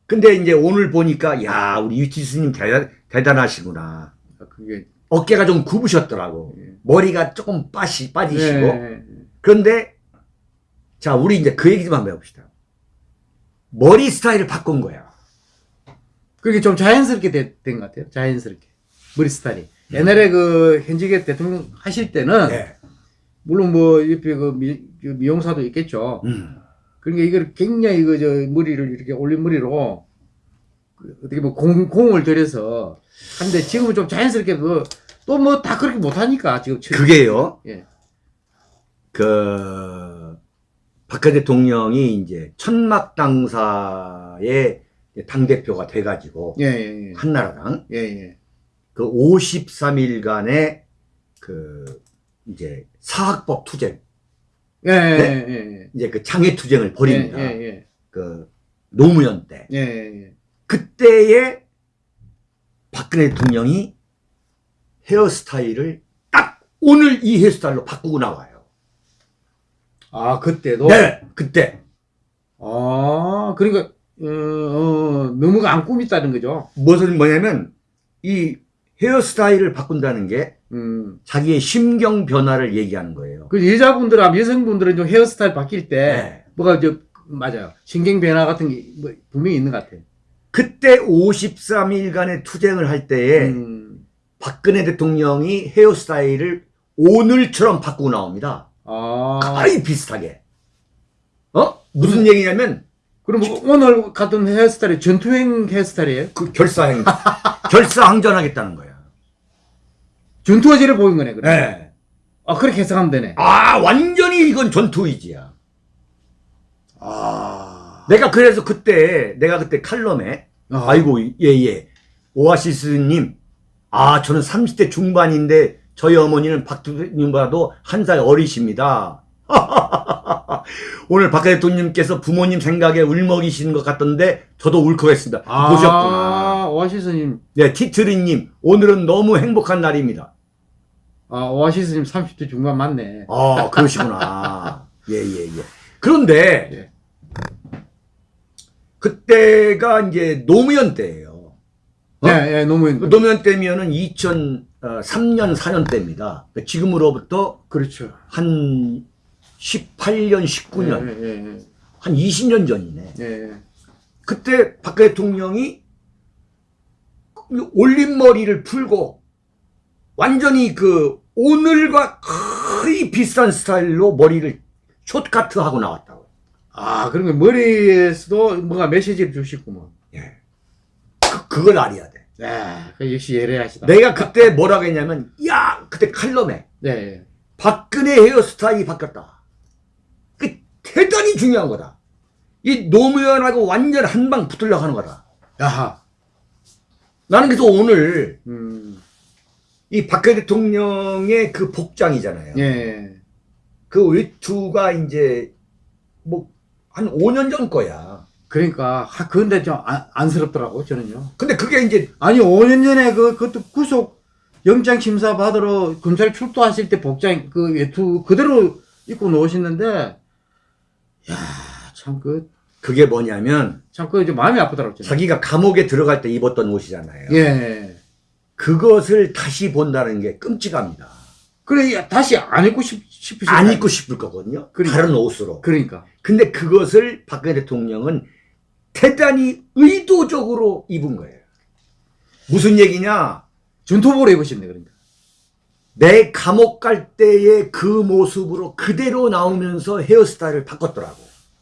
근데 이제 오늘 보니까 야 우리 유티스님 대단, 대단하시구나. 그게, 어깨가 좀 굽으셨더라고. 예. 머리가 조금 빠시, 빠지시고. 예. 그런데, 자, 우리 이제 그 얘기 좀 한번 해봅시다. 머리 스타일을 바꾼 거야. 그게 좀 자연스럽게 된 것 같아요. 자연스럽게. 머리 스타일이. 옛날에 그 현직의 대통령 하실 때는 네. 물론 뭐 옆에 그 미, 그 미용사도 있겠죠. 음. 그러니까 이걸 굉장히 그 저 머리를 이렇게 올린 머리로 그 어떻게 뭐 공, 공을 들여서 하는데 지금은 좀 자연스럽게 그 또 뭐 다 그렇게 못하니까 지금 그게요. 예. 그 박근혜 대통령이 이제 천막 당사의 당 대표가 돼가지고 예, 예, 예. 한나라당 예, 예. 그 53일간의 그 이제 사학법 투쟁 예, 예, 예, 이제 그 장애 투쟁을 예. 벌입니다. 예, 예, 그 노무현 때 예, 예, 예. 그때에 박근혜 대통령이 헤어스타일을 딱 오늘 이 헤어스타일로 바꾸고 나와요. 아, 그때도? 네, 그때 아, 그러니까, 어, 어, 너무가 안 꾸밉다는 거죠. 무슨 뭐냐면 이 헤어스타일을 바꾼다는 게 음. 자기의 심경 변화를 얘기하는 거예요. 그 여자분들하고 여성분들은 좀 헤어스타일 바뀔 때, 네. 뭐가 저, 맞아요. 신경 변화 같은 게 뭐, 분명히 있는 것 같아요. 그때 53일간의 투쟁을 할 때에 음. 박근혜 대통령이 헤어스타일을 오늘처럼 바꾸고 나옵니다. 아. 거의 비슷하게. 어? 무슨 얘기냐면 그럼 뭐 오늘 같은 헤어스타일이 전투행 헤어스타일이에요? 그 결사행 결사항전하겠다는 거야. 전투화제를 보인 거네, 그럼. 네. 아, 그렇게 해석하면 되네. 아 완전히 이건 전투 의지야. 아. 내가 그래서 그때 내가 그때 칼럼에 아. 아이고 예예 오아시스님 아 저는 30대 중반인데 저희 어머니는 박 대통령보다도 한 살 어리십니다. 오늘 박 대통령님께서 부모님 생각에 울먹이시는 것 같던데 저도 울컥했습니다. 아, 보셨구나. 오아시스님. 네 티트리님 오늘은 너무 행복한 날입니다. 아, 오아시스님 30대 중반 맞네. 아 그러시구나. 예예 예, 그런데 예. 그때가 이제 노무현 때예요. 어? 예, 예. 그 노무현 때면은 2003년 4년 때입니다. 그러니까 지금으로부터 그렇죠. 한 18년, 19년, 예, 예, 한 20년 전이네. 예. 예. 그때 박근혜 대통령이 올린 머리를 풀고 완전히 그 오늘과 거의 비슷한 스타일로 머리를 숏카트 하고 나왔다고. 아, 그러니까 머리에서도 뭔가 메시지를 주시구먼. 예. 그, 그걸 알아야 돼. 야, 그 역시 예리하시다. 내가 그때 뭐라고 했냐면, 야, 그때 칼럼에 네, 예. 박근혜 헤어스타일이 바뀌었다. 그 대단히 중요한 거다. 이 노무현하고 완전 한 방 붙으려고 하는 거다. 야하. 나는 그래서 오늘 음, 이 박근혜 대통령의 그 복장이잖아요. 예. 그 외투가 이제 뭐 한 5년 전 거야. 그러니까, 하, 그런데 좀 안, 안쓰럽더라고, 저는요. 근데 그게 이제 아니, 5년 전에 그, 그것도 구속 영장 심사 받으러 검찰 출두하실 때 복장, 그 외투 그대로 입고 나오시는데, 야, 참, 그, 그게 뭐냐면 참, 그, 이제 마음이 아프더라고요. 저는. 자기가 감옥에 들어갈 때 입었던 옷이잖아요. 예. 그것을 다시 본다는 게 끔찍합니다. 그래, 야, 다시 안 입고 싶, 싶으시 안 입고 싶을 거거든요. 그러니까. 다른 옷으로. 그러니까. 근데 그것을 박근혜 대통령은 대단히 의도적으로 입은 거예요. 무슨 얘기냐? 전투복을 입으셨네, 그러니까. 내 감옥 갈 때의 그 모습으로 그대로 나오면서 헤어스타일을 바꿨더라고.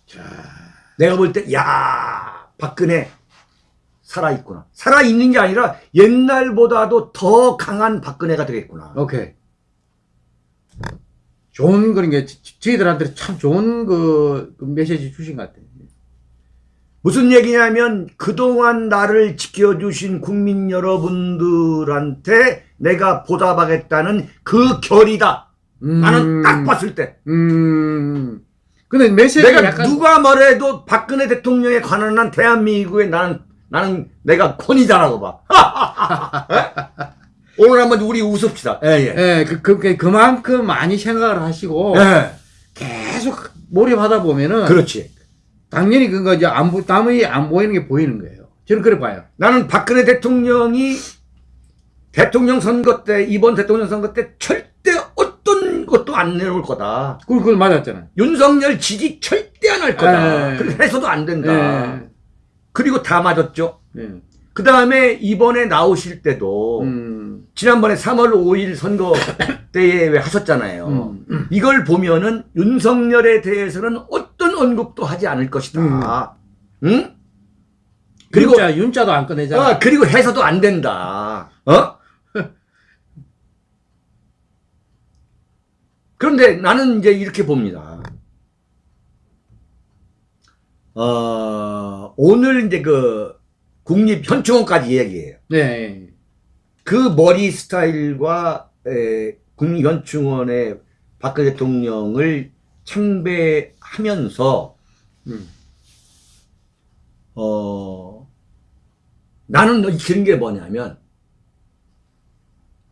자, 내가 볼 때, 야 박근혜 살아있구나. 살아있는 게 아니라 옛날보다도 더 강한 박근혜가 되겠구나. 오케이. 좋은 그런 게 저- 저희들한테 참 좋은 그, 그 메시지 주신 것 같아요. 무슨 얘기냐면 그동안 나를 지켜주신 국민 여러분들한테 내가 보답하겠다는 그 결이다. 음, 나는 딱 봤을 때. 음. 근데 메시지가 내가 약간 누가 뭐래도 박근혜 대통령에 관한 한 대한민국에 나는 나는 내가 권위자라고 봐. 에? 오늘 한번 우리 웃읍시다. 예, 예. 예, 그, 그, 그, 그만큼 많이 생각을 하시고 예. 계속 몰입하다 보면은 그렇지. 당연히 그거 이제 안 보, 남의 안 보이는 게 보이는 거예요. 저는 그래 봐요. 나는 박근혜 대통령이 대통령 선거 때 이번 대통령 선거 때 절대 안 내놓을 거다. 그걸, 그걸 맞았잖아요. 윤석열 지지 절대 안 할 거다. 예. 그래서 해서도 안 된다. 예. 그리고 다 맞았죠. 예. 그 다음에 이번에 나오실 때도 음. 지난번에 3월 5일 선거 때에 왜 하셨잖아요. 음. 이걸 보면은 윤석열에 대해서는 어 떤 언급도 하지 않을 것이다. 응? 그리고 윤자, 윤자도 안 꺼내잖아. 아, 그리고 해서도 안 된다. 어? 그런데 나는 이제 이렇게 봅니다. 어, 오늘 이제 그 국립현충원까지 얘기해요. 네. 그 머리 스타일과 에, 국립현충원의 박근혜 대통령을 참배 하면서 음. 어 나는 느끼는 게 뭐냐면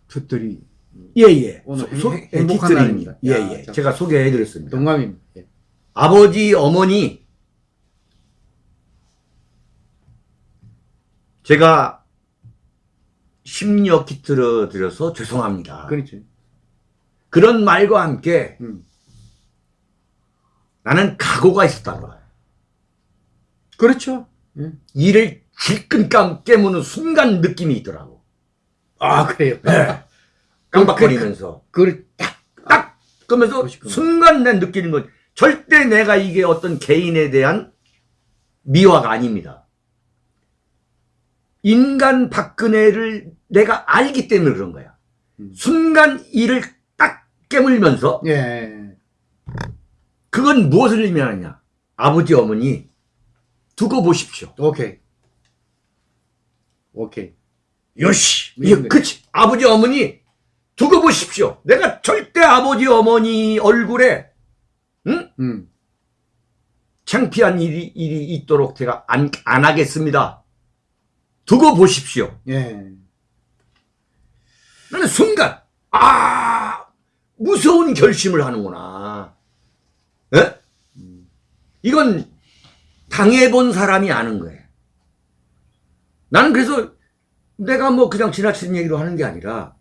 fut들이 예예 소- 행- 행복한. 날입니다. 예예 야, 자. 제가 소개해드렸습니다. 동감입니다. 예. 아버지 어머니 제가 심려 기트를 드려서 죄송합니다. 그렇죠. 그런 말과 함께 음. 나는 각오가 있었다는 거야. 그렇죠. 예. 이를 질끈 깨무는 순간 느낌이 있더라고. 아, 그래요. 깜빡거리면서. 그걸 딱, 딱! 그러면서 그러시구나. 순간 내 느끼는 건 절대 내가 이게 어떤 개인에 대한 미화가 아닙니다. 인간 박근혜를 내가 알기 때문에 그런 거야. 음. 순간 이를 딱 깨물면서 예. 그건 무엇을 의미하느냐. 아버지 어머니 두고 보십시오. 오케이. 오케이. 요시. 네, 예, 네. 그치. 아버지, 어머니, 두고 보십시오. 내가 절대 아버지, 어머니 얼굴에, 응? 음. 창피한 일이, 일이 있도록 제가 안, 안 하겠습니다. 두고 보십시오. 예. 나는 순간, 아, 무서운 결심을 하는구나. 예? 이건 당해본 사람이 아는 거예요. 나는 그래서 내가 뭐 그냥 지나치는 얘기로 하는 게 아니라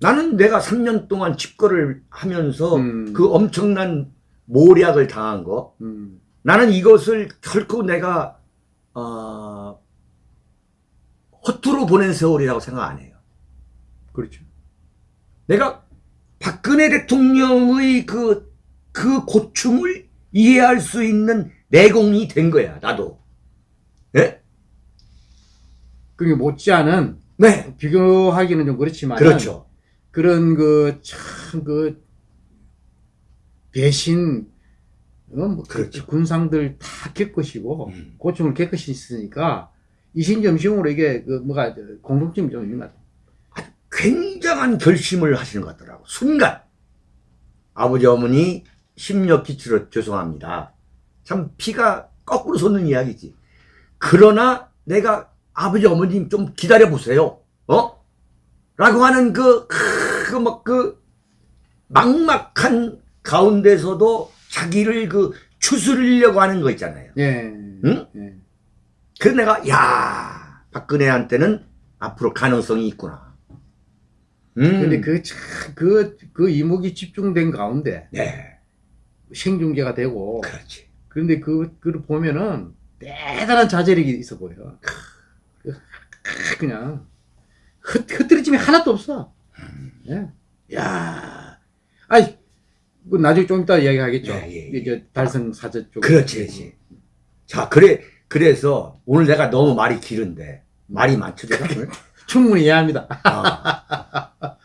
나는 내가 3년 동안 집거를 하면서 음. 그 엄청난 모략을 당한 거 음. 나는 이것을 결코 내가 어, 허투루 보낸 세월이라고 생각 안 해요. 그렇죠. 내가 박근혜 대통령의 그, 그 고충을 이해할 수 있는 내공이 된 거야, 나도. 예? 그게 못지않은 네. 비교하기는 좀 그렇지만 그렇죠. 그런 그 참그 배신 어, 뭐그 그렇죠. 군상들 다 깨끗이고 음. 고충을 있으니까 이신점심으로 이게 그 뭐가 공통점이 좀 있는 것 같아요. 굉장한 결심을 하시는 것 같더라고. 순간. 아버지, 어머니, 심력 기치로 죄송합니다. 참 피가 거꾸로 솟는 이야기지. 그러나 내가 아버지, 어머님 좀 기다려 보세요. 어? 라고 하는 그, 그, 막 그, 막막한 가운데서도 자기를 그 추스르려고 하는 거 있잖아요. 예. 응? 예. 그래서 내가, 야 박근혜한테는 앞으로 가능성이 있구나. 음. 근데 그 참그그 이목이 집중된 가운데 네. 생중계가 되고 그렇지. 그런데 그 그를 보면은 대단한 자제력이 있어 보여. 그, 그냥 흐, 흐트러짐이 하나도 없어. 예. 야, 아이, 그 나중에 좀 이따 이야기하겠죠. 예, 예, 예. 이제 달성 사저 쪽. 그렇지, 그렇지. 자, 그래, 그래서 오늘 내가 너무 말이 길은데, 말이 많죠? 오늘? 충분히 이해합니다. 아.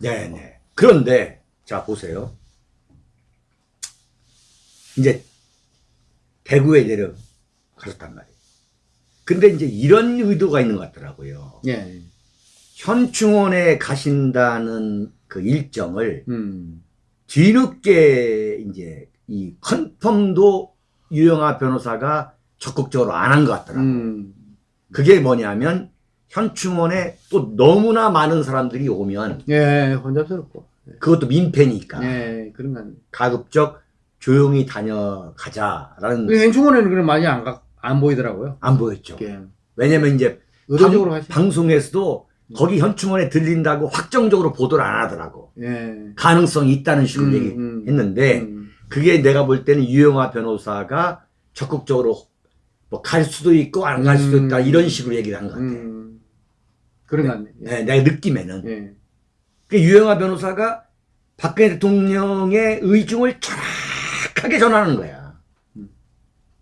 네네. 그런데, 자, 보세요. 이제, 대구에 내려가셨단 말이에요. 근데 이제 이런 의도가 있는 것 같더라고요. 예. 현충원에 가신다는 그 일정을 음. 뒤늦게 이제 이 컨펌도 유영아 변호사가 적극적으로 안 한 것 같더라고요. 음. 그게 뭐냐면 현충원에 또 너무나 많은 사람들이 오면 예, 혼잡스럽고. 그것도 민폐니까 예, 그런 건. 가급적 조용히 다녀가자라는 그 행충원에는 그런 많이 안, 가, 안 보이더라고요. 안 보였죠. 예. 왜냐면 이제 의도적으로 방, 하시 방송에서도 거기 현충원에 들린다고 확정적으로 보도를 안 하더라고. 예. 가능성이 있다는 식으로 음, 얘기했는데 음. 그게 내가 볼 때는 유영아 변호사가 적극적으로 뭐 갈 수도 있고 안 갈 수도 음. 있다 이런 식으로 얘기를 한 것 같아. 음. 그런 것 같네. 네, 내가 느낌에는. 예. 그 유영아 변호사가 박근혜 대통령의 의중을 정확하게 전하는 거야. 음.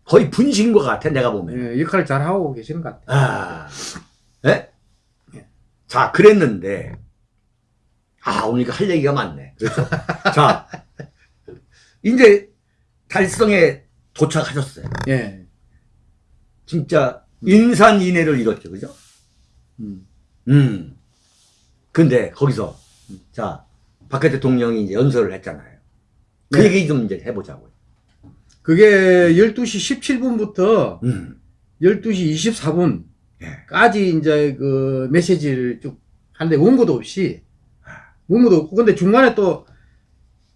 거의 분신 것 같아, 내가 보면. 예. 역할을 잘 하고 계시는 것 같아요. 아, 예? 예. 자, 그랬는데, 아, 오늘 할 얘기가 많네. 그래서, 자, 이제 달성에 도착하셨어요. 예. 진짜 인산인해를 이뤘죠, 그죠? 음. 음. 근데 거기서, 자, 박근혜 대통령이 이제 연설을 했잖아요. 그 네. 얘기 좀 이제 해보자고요. 그게 12시 17분부터 음. 12시 24분까지 예. 이제 그 메시지를 쭉 하는데 원고도 없이 원고도 없고 근데 중간에 또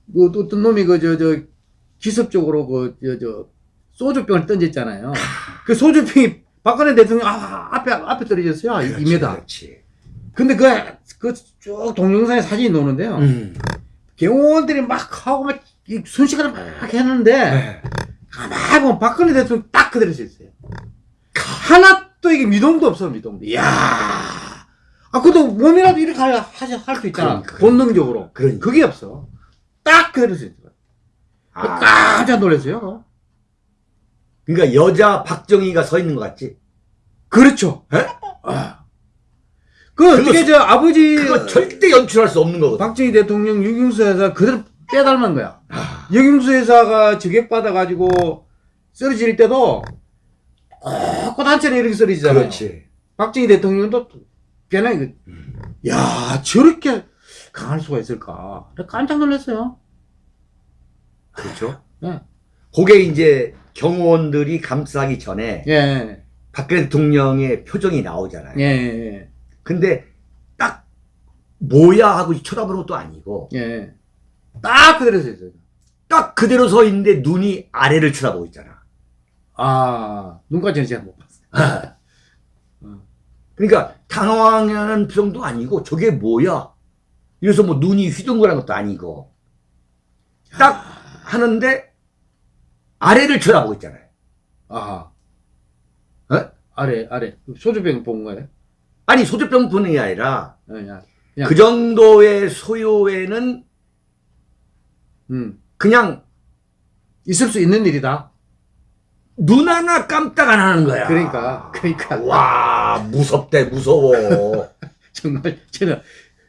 뭐, 또 어떤 놈이 그, 저, 저, 기습적으로 그, 저, 저, 소주병을 던졌잖아요. 그 소주병이 박근혜 대통령 아, 앞에, 앞에 떨어졌어요. 아, 이 그렇지, 2m. 그렇지. 근데 그, 그 쭉 동영상에 사진이 나오는데요. 음. 경호원들이 막 하고 막이 순식간에 막 했는데 네. 가만히 보면 박근혜 대통령 딱 그대로 서 있어요. 하나도 이게 미동도 없어, 미동도. 이야. 아, 그래도 몸이라도 이렇게 할수 있잖아. 그러니까. 본능적으로. 그러니까. 그게 없어. 딱 그대로 서 있어요. 아, 깜짝 놀랐어요. 그러니까 여자 박정희가 서 있는 것 같지? 그렇죠. 에? 아. 그 어떻게 저 아버지 그거 절대 연출할 수 없는 거거든. 박정희 대통령 유경수 회사 그대로 빼닮은 거야. 아, 유경수 회사가 저격받아 가지고 쓰러질 때도 꼿꼿 한채로 이렇게 쓰러지잖아요. 그렇지. 박정희 대통령도 변해 그, 야 저렇게 강할 수가 있을까? 깜짝 놀랐어요. 그렇죠. 예. 그게 이제 경호원들이 감싸기 전에 예, 박근혜 대통령의 표정이 나오잖아요. 예, 예, 근데 딱 뭐야 하고 쳐다보는 것도 아니고 예. 딱 그대로 서 있어요. 딱 그대로 서 있는데 눈이 아래를 쳐다보고 있잖아. 아, 눈까지는 제가 못 봤어요. 그러니까 당황하는 표정도 아니고 저게 뭐야? 이래서 뭐 눈이 휘둥그란 것도 아니고 딱 하는데 아래를 쳐다보고 있잖아요. 아, 어? 아래, 아래. 소주병 본 거예요? 아니 소주병 분이 아니라 예, 야. 그냥, 그 정도의 소요에는 음, 그냥 있을 수 있는 일이다. 눈 하나 깜짝 안 하는 거야. 그러니까, 그러니까. 와 무섭대 무서워. 정말 저는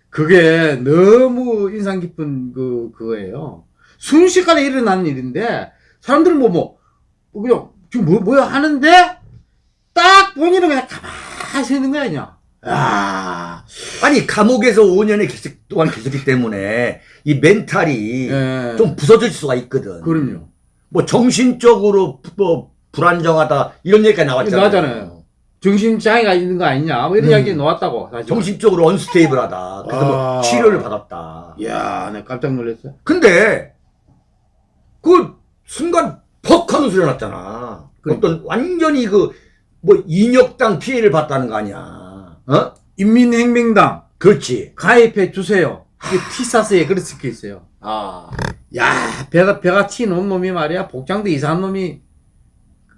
그게 너무 인상 깊은 그 그거예요. 순식간에 일어나는 일인데 사람들은 뭐 뭐 그냥 지금 뭐 뭐야 하는데 딱 본인은 그냥 가만히 서 있는 거야 그냥. 아, 아니 감옥에서 5년의 계속 동안 계셨기 때문에 이 멘탈이 예. 좀 부서질 수가 있거든. 그럼요. 뭐 정신적으로 부- 뭐 불안정하다 이런 얘기가 나왔잖아요. 나왔잖아요. 정신 장애가 있는 거 아니냐? 뭐 이런 음. 이야기 나왔다고 사실. 정신적으로 언스테이블하다. 그래서 뭐 아. 치료를 받았다. 이야, 내가 깜짝 놀랐어요. 근데 그 순간 퍽 하는 소리 났잖아. 그러니까. 어떤 완전히 그 뭐 인역당 피해를 봤다는 거 아니야. 어? 인민혁명당 그렇지. 가입해 주세요. 이게 티사스에 그렇게 적혀 있어요. 아. 야, 배가, 배가 튀는 놈이 말이야. 복장도 이상한 놈이,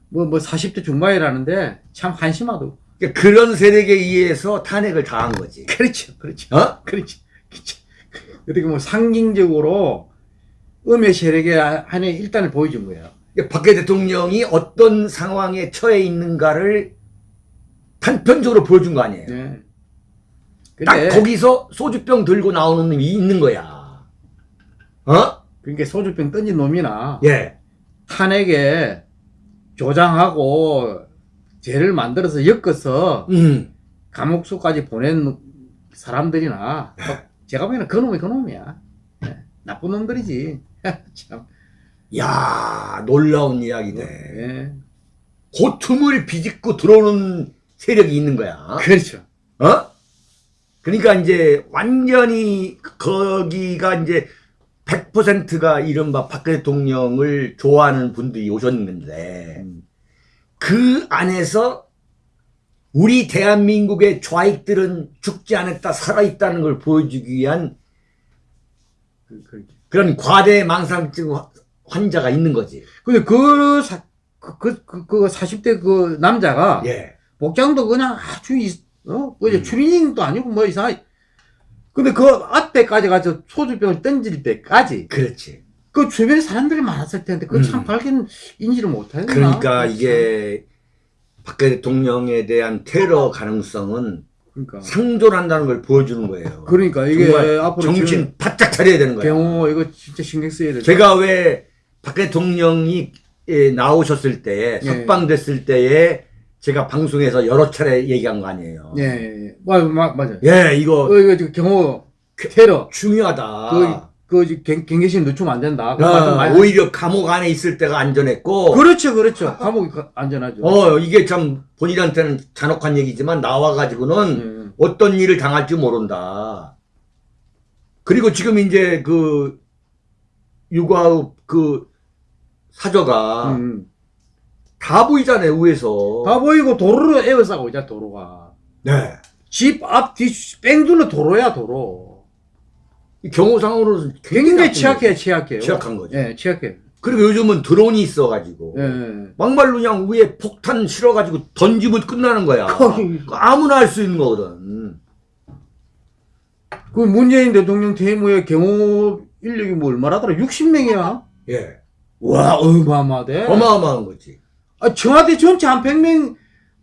뭐, 뭐, 40대 중반이라는데, 참 한심하도. 그러니까 그런 세력에 의해서 탄핵을 당한 거지. 그렇죠, 그렇죠. 어? 그렇죠. 그렇죠. 어떻게 뭐, 상징적으로, 음의 세력의 한에 일단을 보여준 거예요. 그러니까 박근혜 대통령이 어떤 상황에 처해 있는가를 단편적으로 보여준 거 아니에요. 네. 딱 거기서 소주병 들고 나오는 놈이 있는 거야. 어? 그러니까 소주병 던진 놈이나, 예. 탄핵에 조장하고, 죄를 만들어서 엮어서, 음. 감옥수까지 보낸 사람들이나 제가 보기에는 그 놈이 그 놈이야. 예, 나쁜 놈들이지. 참. 야 놀라운 이야기네. 예. 그 틈을 비집고 들어오는 세력이 있는 거야. 그렇죠. 어? 그러니까 이제 완전히 거기가 이제 100%가 이른바 박근혜 대통령을 좋아하는 분들이 오셨는데 음. 그 안에서 우리 대한민국의 좌익들은 죽지 않았다 살아있다는 걸 보여주기 위한 그, 그, 그런 과대 망상증 화- 환자가 있는 거지. 근데 그, 사, 그, 그, 그, 그 40대 그 남자가 예. 복장도 그냥 아주, 이, 어? 뭐 이제 음. 추리닝도 아니고 뭐 이상 근데 그 앞에까지 가서 소주병을 던질 때까지 그렇지. 그 주변에 사람들이 많았을 텐데 그참 음. 발견 인지를 못했나? 그러니까 이게 박근혜 대통령에 대한 테러 가능성은 그러니까 상존 한다는 걸 보여주는 거예요. 그러니까 이게 앞으로 정신 바짝 차려야 되는 거예요. 경호 이거 진짜 신경 써야 돼. 제가 왜박 대통령이 예, 나오셨을 때에 예. 석방됐을 때에 제가 방송에서 여러 차례 얘기한 거 아니에요. 예, 예, 예. 맞아요. 예, 이거 어, 이거 지금 경호 테러 중요하다. 그, 그 경, 경계심 늦추면 안 된다. 그 많이 오히려 감옥 안에 있을 때가 안전했고, 그렇죠, 그렇죠. 감옥이 가- 안전하죠. 어, 이게 참 본인한테는 잔혹한 얘기지만 나와가지고는 예, 어떤 일을 당할지 모른다. 그리고 지금 이제 그 육아읍 그 사저가 음. 다 보이잖아요, 위에서. 다 보이고 도로로 에워싸고 있잖아, 도로가. 네. 집 앞, 뒤, 뺑둘러 도로야, 도로. 이 경호상으로는 굉장히 취약해, 거죠. 취약해요. 취약한 거죠. 예, 취약해. 그리고 요즘은 드론이 있어가지고. 예, 예. 막말로 그냥 위에 폭탄 실어가지고 던지면 끝나는 거야. 아무나 할 수 있는 거거든. 그 문재인 대통령 퇴임후에 경호 인력이 뭐 얼마라더라? 60명이야? 예. 와, 어마어마하대. 어마어마한 거지. 아, 청와대 전체 한 100명,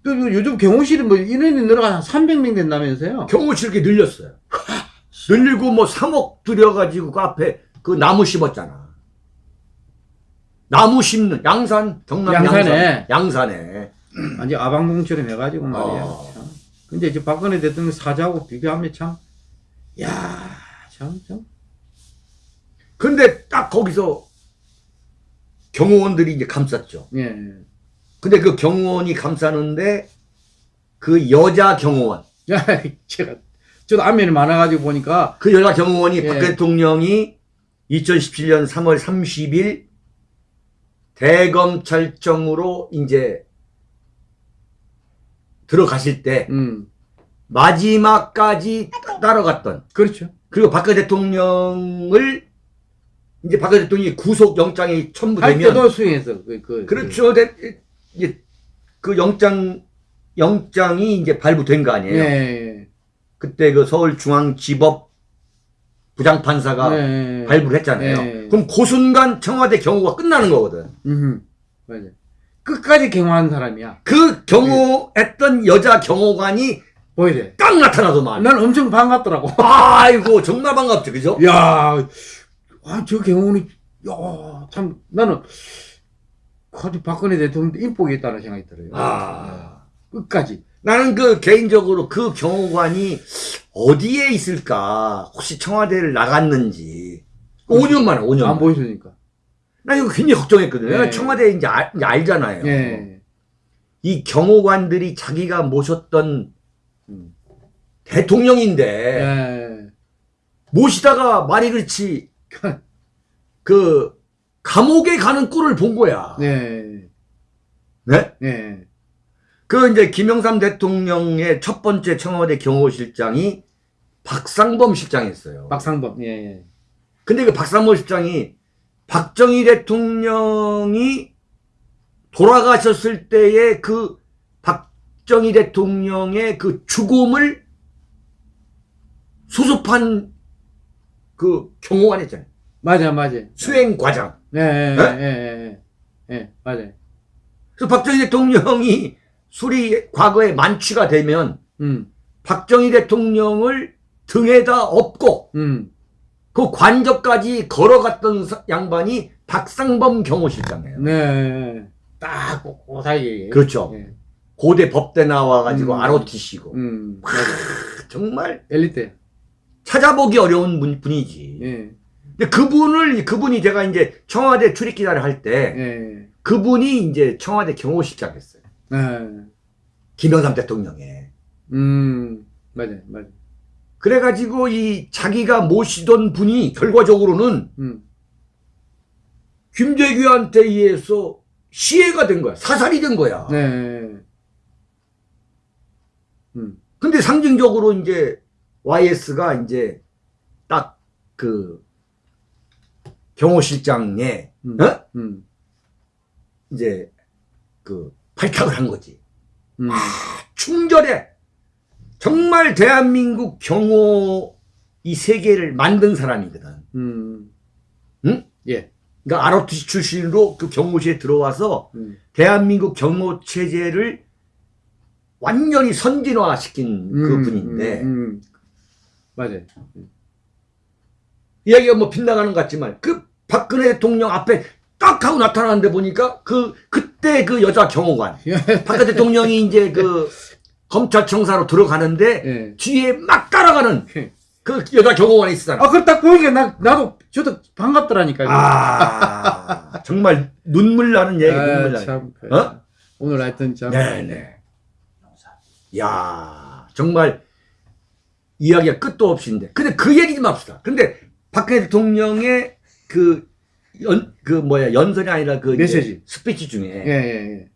그, 그 요즘 경호실이 뭐 인원이 늘어가 한 300명 된다면서요? 경호실 게 늘렸어요. 늘리고 뭐 3억 들여가지고 그 앞에 그 나무 심었잖아. 나무 심는 양산 경남 양산에. 양산 양산에 완전 아방궁처럼 해가지고 말이야. 어. 참. 근데 이제 박근혜 대통령 사자하고 비교하면 참, 야 참, 참. 근데 딱 거기서 경호원들이 이제 감쌌죠. 예. 근데 그 경호원이 감싸는데 그 여자 경호원 야, 제가, 저도 안면이 많아가지고 보니까, 그 여자 경호원이 예. 박 대통령이 2017년 3월 30일 대검찰청으로 이제 들어가실 때 음, 마지막까지 따라갔던 그렇죠. 그리고 박근혜 대통령을 이제 박근혜 대통령이 구속 영장이 할 첨부되면 때도 수행했어. 그, 그, 그렇죠. 대- 이제 그 영장 영장이 이제 발부된 거 그, 아니에요. 예. 그때 그 서울중앙지법 부장판사가 예. 발부를 했잖아요. 예. 그럼 그 순간 청와대 경호가 끝나는 거거든. 음, 맞아. 끝까지 경호한 사람이야. 그 경호했던 여자 경호관이 보여야 돼. 딱 나타나더만. 난 엄청 반갑더라고. 아이고 정말 반갑죠, 그죠? 야, 아, 저 경호는, 야, 참, 나는, 아주 박근혜 대통령 인복이 있다는 생각이 들어요. 아. 끝까지. 나는 그 개인적으로 그 경호관이 어디에 있을까? 혹시 청와대를 나갔는지. 5년 만에 5년. 안. 보여주니까. 나 이거 굉장히 걱정했거든요. 예. 청와대 이제, 알, 이제 알잖아요. 예. 이 경호관들이 자기가 모셨던 음. 대통령인데 예. 모시다가 말이 그렇지 그 감옥에 가는 꼴을 본 거야. 네. 네? 네. 그 이제 김영삼 대통령의 첫 번째 청와대 경호실장이 박상범 실장이었어요. 박상범. 예. 예. 근데 그 박상범 실장이 박정희 대통령이 돌아가셨을 때의 그 박정희 대통령의 그 죽음을 수습한 그 경호관 했잖아요. 맞아, 맞아. 수행 과장. 예, 예, 네? 예, 예, 예. 예, 맞아. 그래서 박정희 대통령이 술이 과거에 만취가 되면 음, 박정희 대통령을 등에다 업고 음. 그 관저까지 걸어갔던 사- 양반이 박상범 경호실장이에요. 네. 딱, 고사하게. 그렇죠. 예. 고대 법대 나와가지고 음. ROTC고 음. 정말 엘리트. 찾아보기 어려운 분, 분이지. 예, 근데 그분을 그분이 제가 이제 청와대 출입 기자를 할때 예. 그분이 이제 청와대 경호실장 했어요. 예. 김영삼 대통령의. 음, 맞아, 맞아. 그래가지고 이 자기가 모시던 분이 결과적으로는 음, 김대규한테 의해서 시해가 된 거야. 사살이 된 거야. 네. 음. 근데 상징적으로 이제 YS가 이제 딱 그 경호실장에 음. 어? 음. 이제 그 발탁을 한 거지. 음. 충절해. 정말 대한민국 경호 이 세계를 만든 사람이거든. 음. 응? 예. 그러니까 ROTC 출신으로 그 경호실에 들어와서 음. 대한민국 경호 체제를 완전히 선진화시킨 그 분인데 음, 음. 맞아요. 이야기가 뭐 빗나가는 것 같지만 그 박근혜 대통령 앞에 딱 하고 나타나는데 보니까 그 그때 그 여자 경호관 박근혜 대통령이 이제 그 검찰청사로 들어가는데 예. 뒤에 막 따라가는 그 여자 경호관이 있었잖아. 아, 그걸 딱 보니까 나, 나도, 저도 반갑더라니까요. 아, 정말 눈물 나는 얘기, 눈물 나는. 참. 그, 어? 오늘 하여튼 참. 네네. 야 정말 이야기가 끝도 없이인데. 근데 그 얘기 좀 합시다. 근데 박근혜 대통령의 그 연, 그 뭐야, 연설이 아니라 그 메시지. 스피치 중에 예, 예, 예.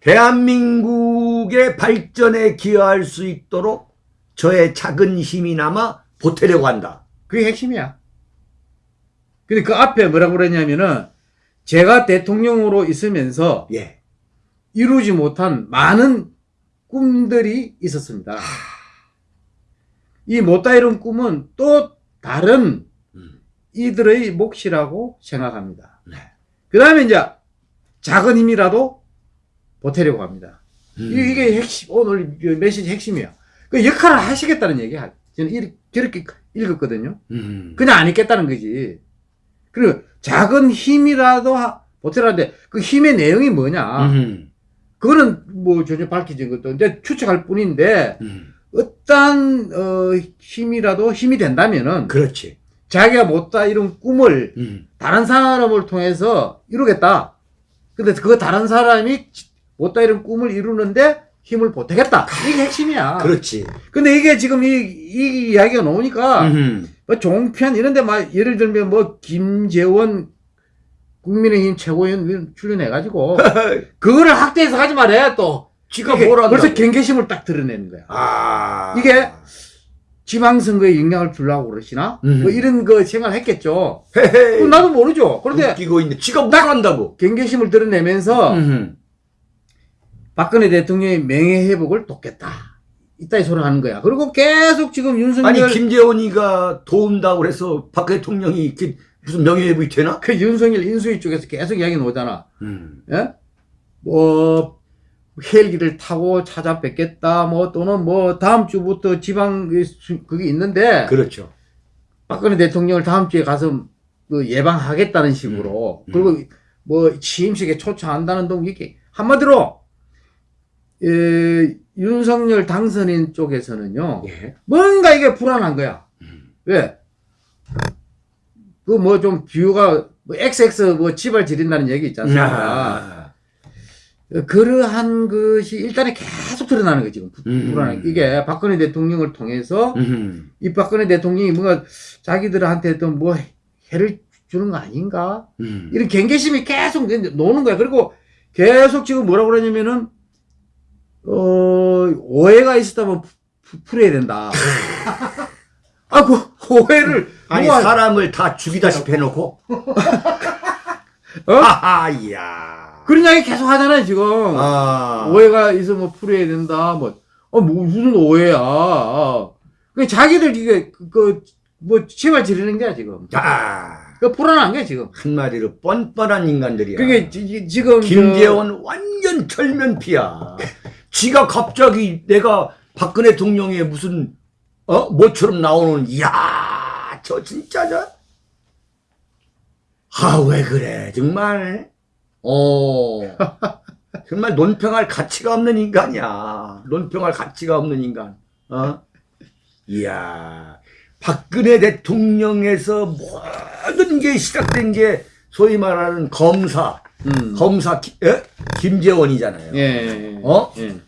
대한민국의 발전에 기여할 수 있도록 저의 작은 힘이나마 보태려고 한다. 그게 핵심이야. 근데 그 앞에 뭐라고 그랬냐면은, 제가 대통령으로 있으면서 예. 이루지 못한 많은 꿈들이 있었습니다. 이 못 다 이룬 꿈은 또 다른 음. 이들의 몫이라고 생각합니다. 네. 그 다음에 이제 작은 힘이라도 보태려고 합니다. 음. 이- 이게 핵심, 오늘 그 메시지 핵심이야. 그 역할을 하시겠다는 얘기야. 저는 이- 저렇게 읽었거든요. 음. 그냥 안 있겠다는 거지. 그리고 작은 힘이라도 하- 보태라는데 그 힘의 내용이 뭐냐. 음. 그거는 뭐 전혀 밝혀진 것도 이제 추측할 뿐인데 음. 어떤 어, 힘이라도 힘이 된다면은 그렇지. 자기가 못다 이룬 꿈을 음. 다른 사람을 통해서 이루겠다. 근데 그 다른 사람이 못다 이룬 꿈을 이루는데 힘을 보태겠다. 이게 핵심이야. 그렇지. 근데 이게 지금 이, 이 이야기가 나오니까 음. 뭐 종편 이런데 막 예를 들면 뭐 김재원 국민의힘 최고위원 출연해가지고 그거를 학대해서 가지 말해 또. 지가 한다고. 벌써 경계심을 딱 드러내는 거야. 아. 이게 지방선거에 영향을 주려고 그러시나? 음. 뭐 이런 거 생각을 했겠죠. 헤헤. 나도 모르죠. 그런데 웃기고 있는데 지가 뭘 한다고. 경계심을 드러내면서 음. 박근혜 대통령의 명예회복을 돕겠다. 이따위 소리 하는 거야. 그리고 계속 지금 윤석열 아니 김재원이가 도운다고 그래서 박 대통령이 이렇게 무슨 명예회복이 되나? 그 윤석열 인수위 쪽에서 계속 이야기 나오잖아. 음. 예? 뭐 헬기를 타고 찾아뵙겠다. 뭐 또는 뭐 다음 주부터 지방 그 수- 그게 있는데 그렇죠. 박근혜 대통령을 다음 주에 가서 그 예방하겠다는 식으로 음. 그리고 뭐 취임식에 초청한다는 등 이게 한마디로 에, 윤석열 당선인 쪽에서는요 예. 뭔가 이게 불안한 거야. 음. 왜? 그 뭐 좀 비유가 뭐 XX 뭐 지발 지린다는 얘기 있지 않습니까? 아. 그러한 것이 일단은 계속 드러나는 거지 지금 음. 불안한 게. 이게 박근혜 대통령을 통해서 음. 이 박근혜 대통령이 뭔가 자기들한테 또뭐 해를 주는 거 아닌가? 음. 이런 경계심이 계속 노는 거야. 그리고 계속 지금 뭐라고 그러냐면은, 어, 오해가 있었다면 푸- 풀어야 된다. 아, 그 오해를. 아니 누가- 사람을 다 죽이다시피 해놓고. 어? 아하 이야. 그런 이야기 계속 하잖아요, 지금. 아. 오해가 있으면 풀어야 된다. 뭐, 어, 뭐, 무슨 오해야. 그 자기들 이게, 그, 그, 뭐, 치발 지르는 거야, 지금. 아. 그 불안한 거야, 지금. 한마디로 뻔뻔한 인간들이야. 그게 지- 지- 지금. 저- 김재원 완전 철면피야. 지가 갑자기 내가 박근혜 대통령의 무슨 어 뭐처럼 나오는 이야 저 진짜 저. 아 왜 그래 정말. 어 정말 논평할 가치가 없는 인간이야. 논평할 가치가 없는 인간. 어 이야 박근혜 대통령에서 모든 게 시작된 게 소위 말하는 검사. 음. 검사 기- 에? 김재원이잖아요. 예, 예, 예. 어? 예.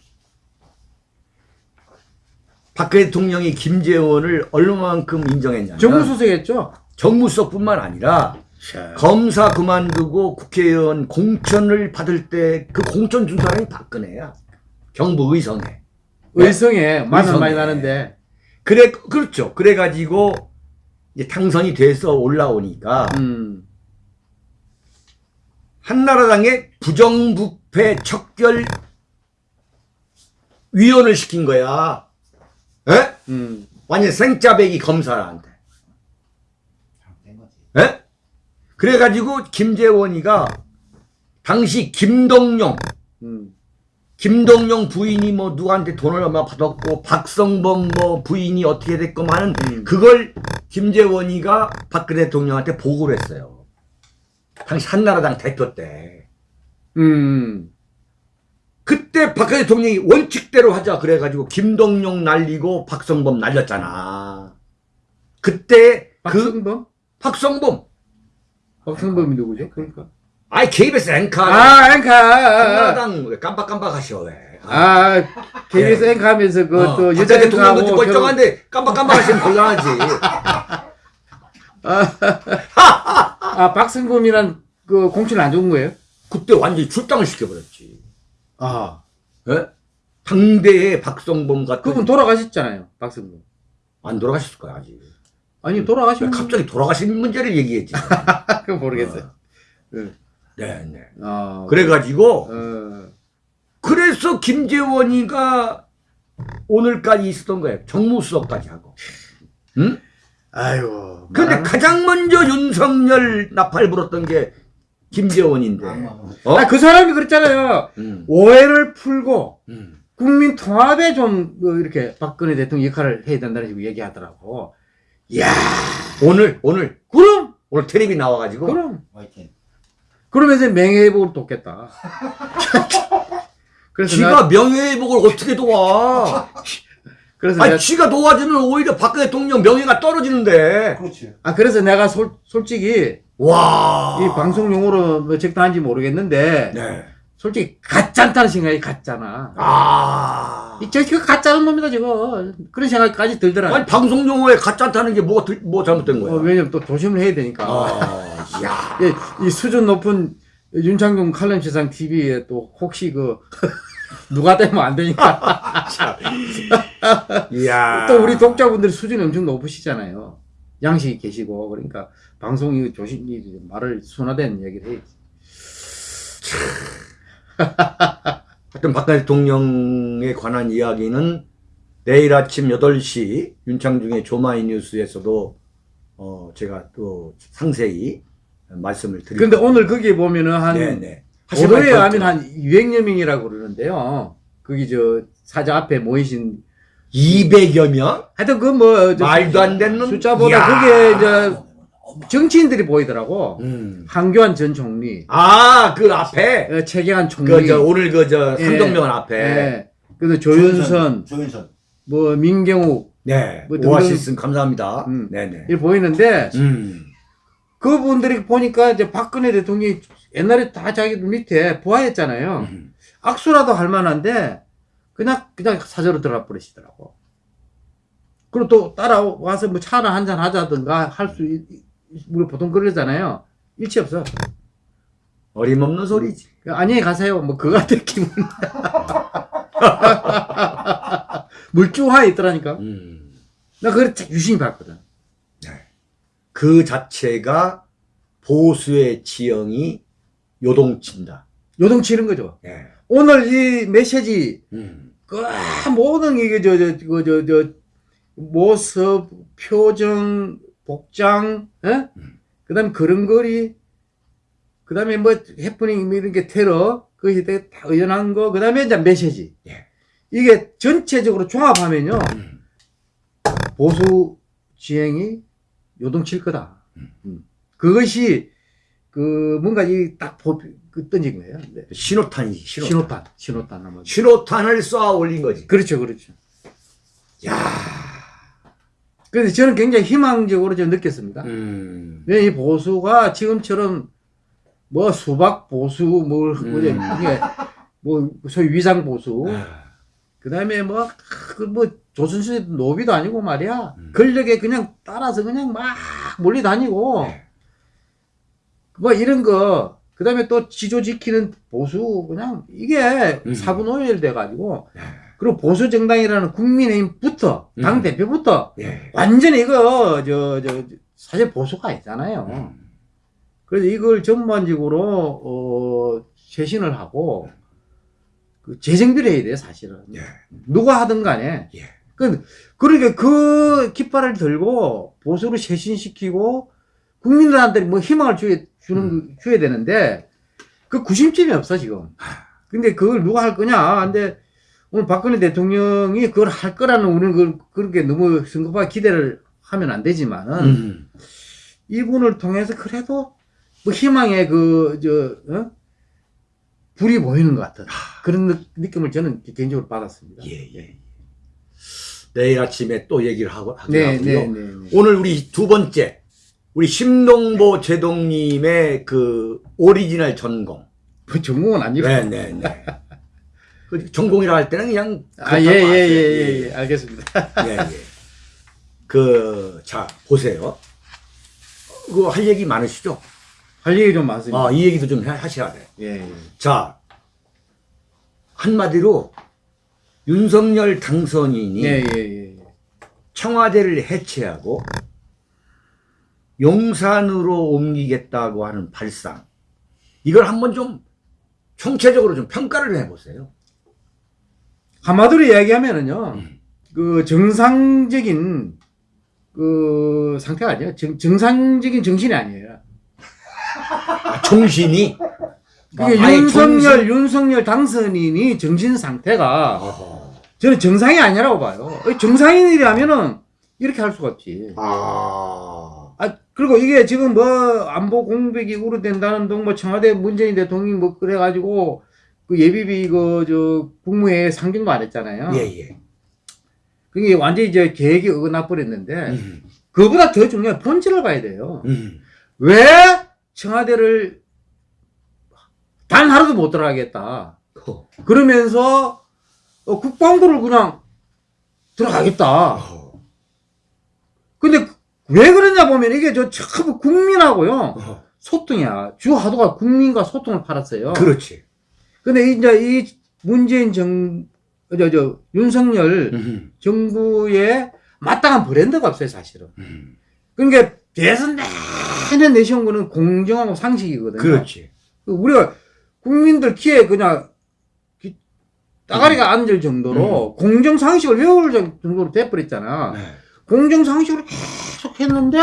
박근혜 대통령이 김재원을 얼마만큼 인정했냐면 정무수석했죠? 정무수석뿐만 아니라 검사 그만두고 국회의원 공천을 받을 때 그 공천 준 사람이 박근혜야. 경북 의성에. 의성에 마늘 의성에. 많이 나는데. 그래 그렇죠. 그래 가지고 이제 당선이 돼서 올라오니까 음. 한나라당의 부정부패 척결 위원을 시킨 거야. 에? 음. 완전 생짜배기 검사한테. 잘못된 거지. 에? 그래가지고 김재원이가 당시 김동영, 음. 김동영 부인이 뭐 누구한테 돈을 얼마 받았고 박성범 뭐 부인이 어떻게 됐고 하는 음. 그걸 김재원이가 박근혜 대통령한테 보고를 했어요. 당시 한나라당 대표 때. 음. 그때 박근혜 대통령이 원칙대로 하자 그래가지고 김동영 날리고 박성범 날렸잖아. 그때 그 박성범? 박성범 박성범이 누구죠? 그러니까. 아이 KBS 앵커 아, 앵커. 한나라당 왜 깜빡깜빡하셔 왜? 아, KBS 앵커 하면서 그, 어, 또, 여자 대통령도. 멀쩡한데 깜빡깜빡하시면 곤란하지. 아, 박성범이란 그 공천을 안준 거예요? 그때 완전히 출당을 시켜버렸지. 아. 예? 당대의 박성범 같은 그분 돌아가셨잖아요, 박성범. 안 돌아가셨을 거야 아직. 아니, 돌아가신 왜 갑자기 돌아가신 문제를 얘기했지. 그거 모르겠어요. 네. 네, 네. 아. 그래가지고 어. 그래서 김재원이가 오늘까지 있었던 거예요. 정무수석까지 하고. 응? 아이고. 근데 말하는- 가장 먼저 윤석열 나팔 불었던 게 김재원인데. 악마. 어? 아, 그 사람이 그랬잖아요. 음. 오해를 풀고 음. 국민 통합에 좀뭐 이렇게 박근혜 대통령 역할을 해야 된다는 식으로 얘기하더라고. 이야, 오늘 오늘 그럼, 오늘 텔레비 나와가지고 그럼. 화이팅. 그러면서 명예회복을 돕겠다. 그래서 지가 내가, 명예회복을 어떻게 도와? 그래서 아니 내가, 지가 도와주면 오히려 박근혜 대통령 명예가 떨어지는데. 그렇지. 아, 그래서 내가 솔, 솔직히 와. 이 방송 용어로 뭐 적당한지 모르겠는데, 네. 솔직히 가짜다는 생각이 가짜나. 아. 이, 저, 그 가짜는 놈이다, 저거. 그런 생각까지 들더라. 아니 방송 용어에 가짜다는 게 뭐가 들- 뭐 잘못된 거야? 어, 왜냐면 또 조심을 해야 되니까. 아, 야. 이, 이 수준 높은 윤창중 칼럼 세상 TV에 또 혹시 그 누가 되면 안 되니까 이야. 또 우리 독자분들 수준이 엄청 높으시잖아요. 양식이 계시고 그러니까 방송이 조심히 말을 순화된 얘기를 해야지. 하여튼 박근혜 대통령에 관한 이야기는 내일 아침 8시 윤창중의 조마이 뉴스에서도 어 제가 또 상세히 말씀을 드릴게요. 근데 오늘 거기에 보면은 한 네네. 보도에 하면 한 200여 명이라고 그러는데요. 거기 저 사자 앞에 모이신 200여 명? 하여튼 그 뭐 말도 안 되는 숫자보다. 그게 이제 정치인들이 보이더라고. 음. 한교안 전 총리, 아, 그 앞에 어, 최경환 총리, 그 저 오늘 그저 예. 삼성병원 앞에 예. 그래서 조윤선, 조윤선. 뭐 민경욱 네. 뭐 오아시스 감사합니다. 음. 네네. 이렇게 보이는데 음. 그분들이 보니까 이제 박근혜 대통령이 옛날에 다 자기 밑에 부하였잖아요. 음. 악수라도 할 만한데 그냥 그냥 사저로 들어가 버리시더라고. 그리고 또 따라와서 뭐 차나 한잔 하자든가 할 수 우리 보통 그러잖아요. 일치 없어. 어림없는 소리지. 안녕히 가세요. 뭐 그거 같은 기분. 물주화 있더라니까. 음. 나 그걸 참 유심히 봤거든. 그 자체가 보수의 지형이 요동친다. 요동치는 거죠. 예. 오늘 이 메시지 음. 그 모든 이게 저 저 저 저 저 모습, 표정, 복장, 예? 그다음에 걸음걸이, 그 다음에 뭐 해프닝 뭐 이런 게 테러 그것이 되게 다 의연한 거, 그 다음에 이제 메시지. 예. 이게 전체적으로 종합하면요 음. 보수 지행이 요동칠 거다. 음. 그것이 그 뭔가 이딱 그 던진 거예요. 네. 신호탄이지, 신호탄. 신호탄, 신호탄. 신호탄을 쏘아 올린 거지. 그렇죠, 그렇죠. 야. 그래서 저는 굉장히 희망적으로 좀 느꼈습니다. 음. 왜 이 보수가 지금처럼 뭐 수박 보수 뭐 음. 뭐 소위 위장 보수 아. 그다음에 뭐 그 뭐 조선시대 노비도 아니고 말이야 음. 권력에 그냥 따라서 그냥 막 몰리 다니고 네. 뭐 이런 거 그 다음에 또 지조 지키는 보수 그냥 이게 음. 사분오열 돼 가지고 네. 그리고 보수 정당이라는 국민의힘부터 당 음. 대표부터 예. 완전히 이거 저 저 사실 보수가 아니잖아요. 음. 그래서 이걸 전반적으로 어 쇄신을 하고 그 재정비를 해야 돼 사실은. 예. 누가 하든 간에. 예. 그, 그러니까 그 깃발을 들고 보수를 쇄신시키고 국민들한테 뭐 희망을 주야, 주는, 줘야 되는데 그 구심점이 없어, 지금. 근데 그걸 누가 할 거냐. 근데 오늘 박근혜 대통령이 그걸 할 거라는 우리는 그, 그렇게 너무 성급하게 기대를 하면 안 되지만은 음. 이분을 통해서 그래도 뭐 희망의 그, 저, 어? 불이 보이는 것 같은 그런 느- 느낌을 저는 개인적으로 받았습니다. 예, 예. 내일 아침에 또 얘기를 하고 네, 하고요. 네, 네, 네. 오늘 우리 두 번째 우리 심동보 제동님의 그 오리지널 전공. 뭐 전공은 아니고. 네, 네, 네. 그 전공이라 할 때는 그냥 아, 예, 예, 예, 하세요. 예, 예, 알겠습니다. 예, 예. 그, 자, 보세요. 그거 할 얘기 많으시죠? 할 얘기 좀 많습니다. 아, 이 얘기도 좀 하- 하셔야 돼. 예, 예. 자, 한마디로 윤석열 당선인이 예, 예, 예. 예. 청와대를 해체하고 용산으로 옮기겠다고 하는 발상. 이걸 한번 좀 총체적으로 좀 평가를 해보세요. 한마디로 이야기하면은요, 음. 그 정상적인 그 상태가 아니에요. 정, 정상적인 정신이 아니에요. 아, 정신이. 그게 아예 윤석열, 정신- 윤석열 당선인이 정신 상태가 어허. 저는 정상이 아니라고 봐요. 정상인이라면은 이렇게 할 수가 없지. 아. 아, 그리고 이게 지금 뭐 안보 공백이 우려된다는 등뭐 청와대 문재인 대통령이 뭐 그래가지고 그 예비비 그저 국무회에 상정도 안 했잖아요. 예, 예. 그게 완전히 이제 계획이 어긋나 버렸는데 음, 그보다 더 중요한 본질을 봐야 돼요. 음. 왜 청와대를 단 하루도 못 들어가겠다. 어. 그러면서 어, 국방부를 그냥 들어가겠다. 어. 근데 왜 그러냐 보면 이게 저참 국민하고요 어. 소통이야. 주 하도가 국민과 소통을 팔았어요. 그렇지. 근데 이제 이 문재인 정, 저, 저, 윤석열 음, 정부에 마땅한 브랜드가 없어요, 사실은. 음. 그러니까 대선 내내 내세운 거는 공정하고 상식이거든요. 그렇지. 우리가 국민들 귀에 그냥 귀- 따가리가 앉을 정도로 공정상식을 외울 정도로 돼버렸잖아. 네. 공정상식으로 계속 했는데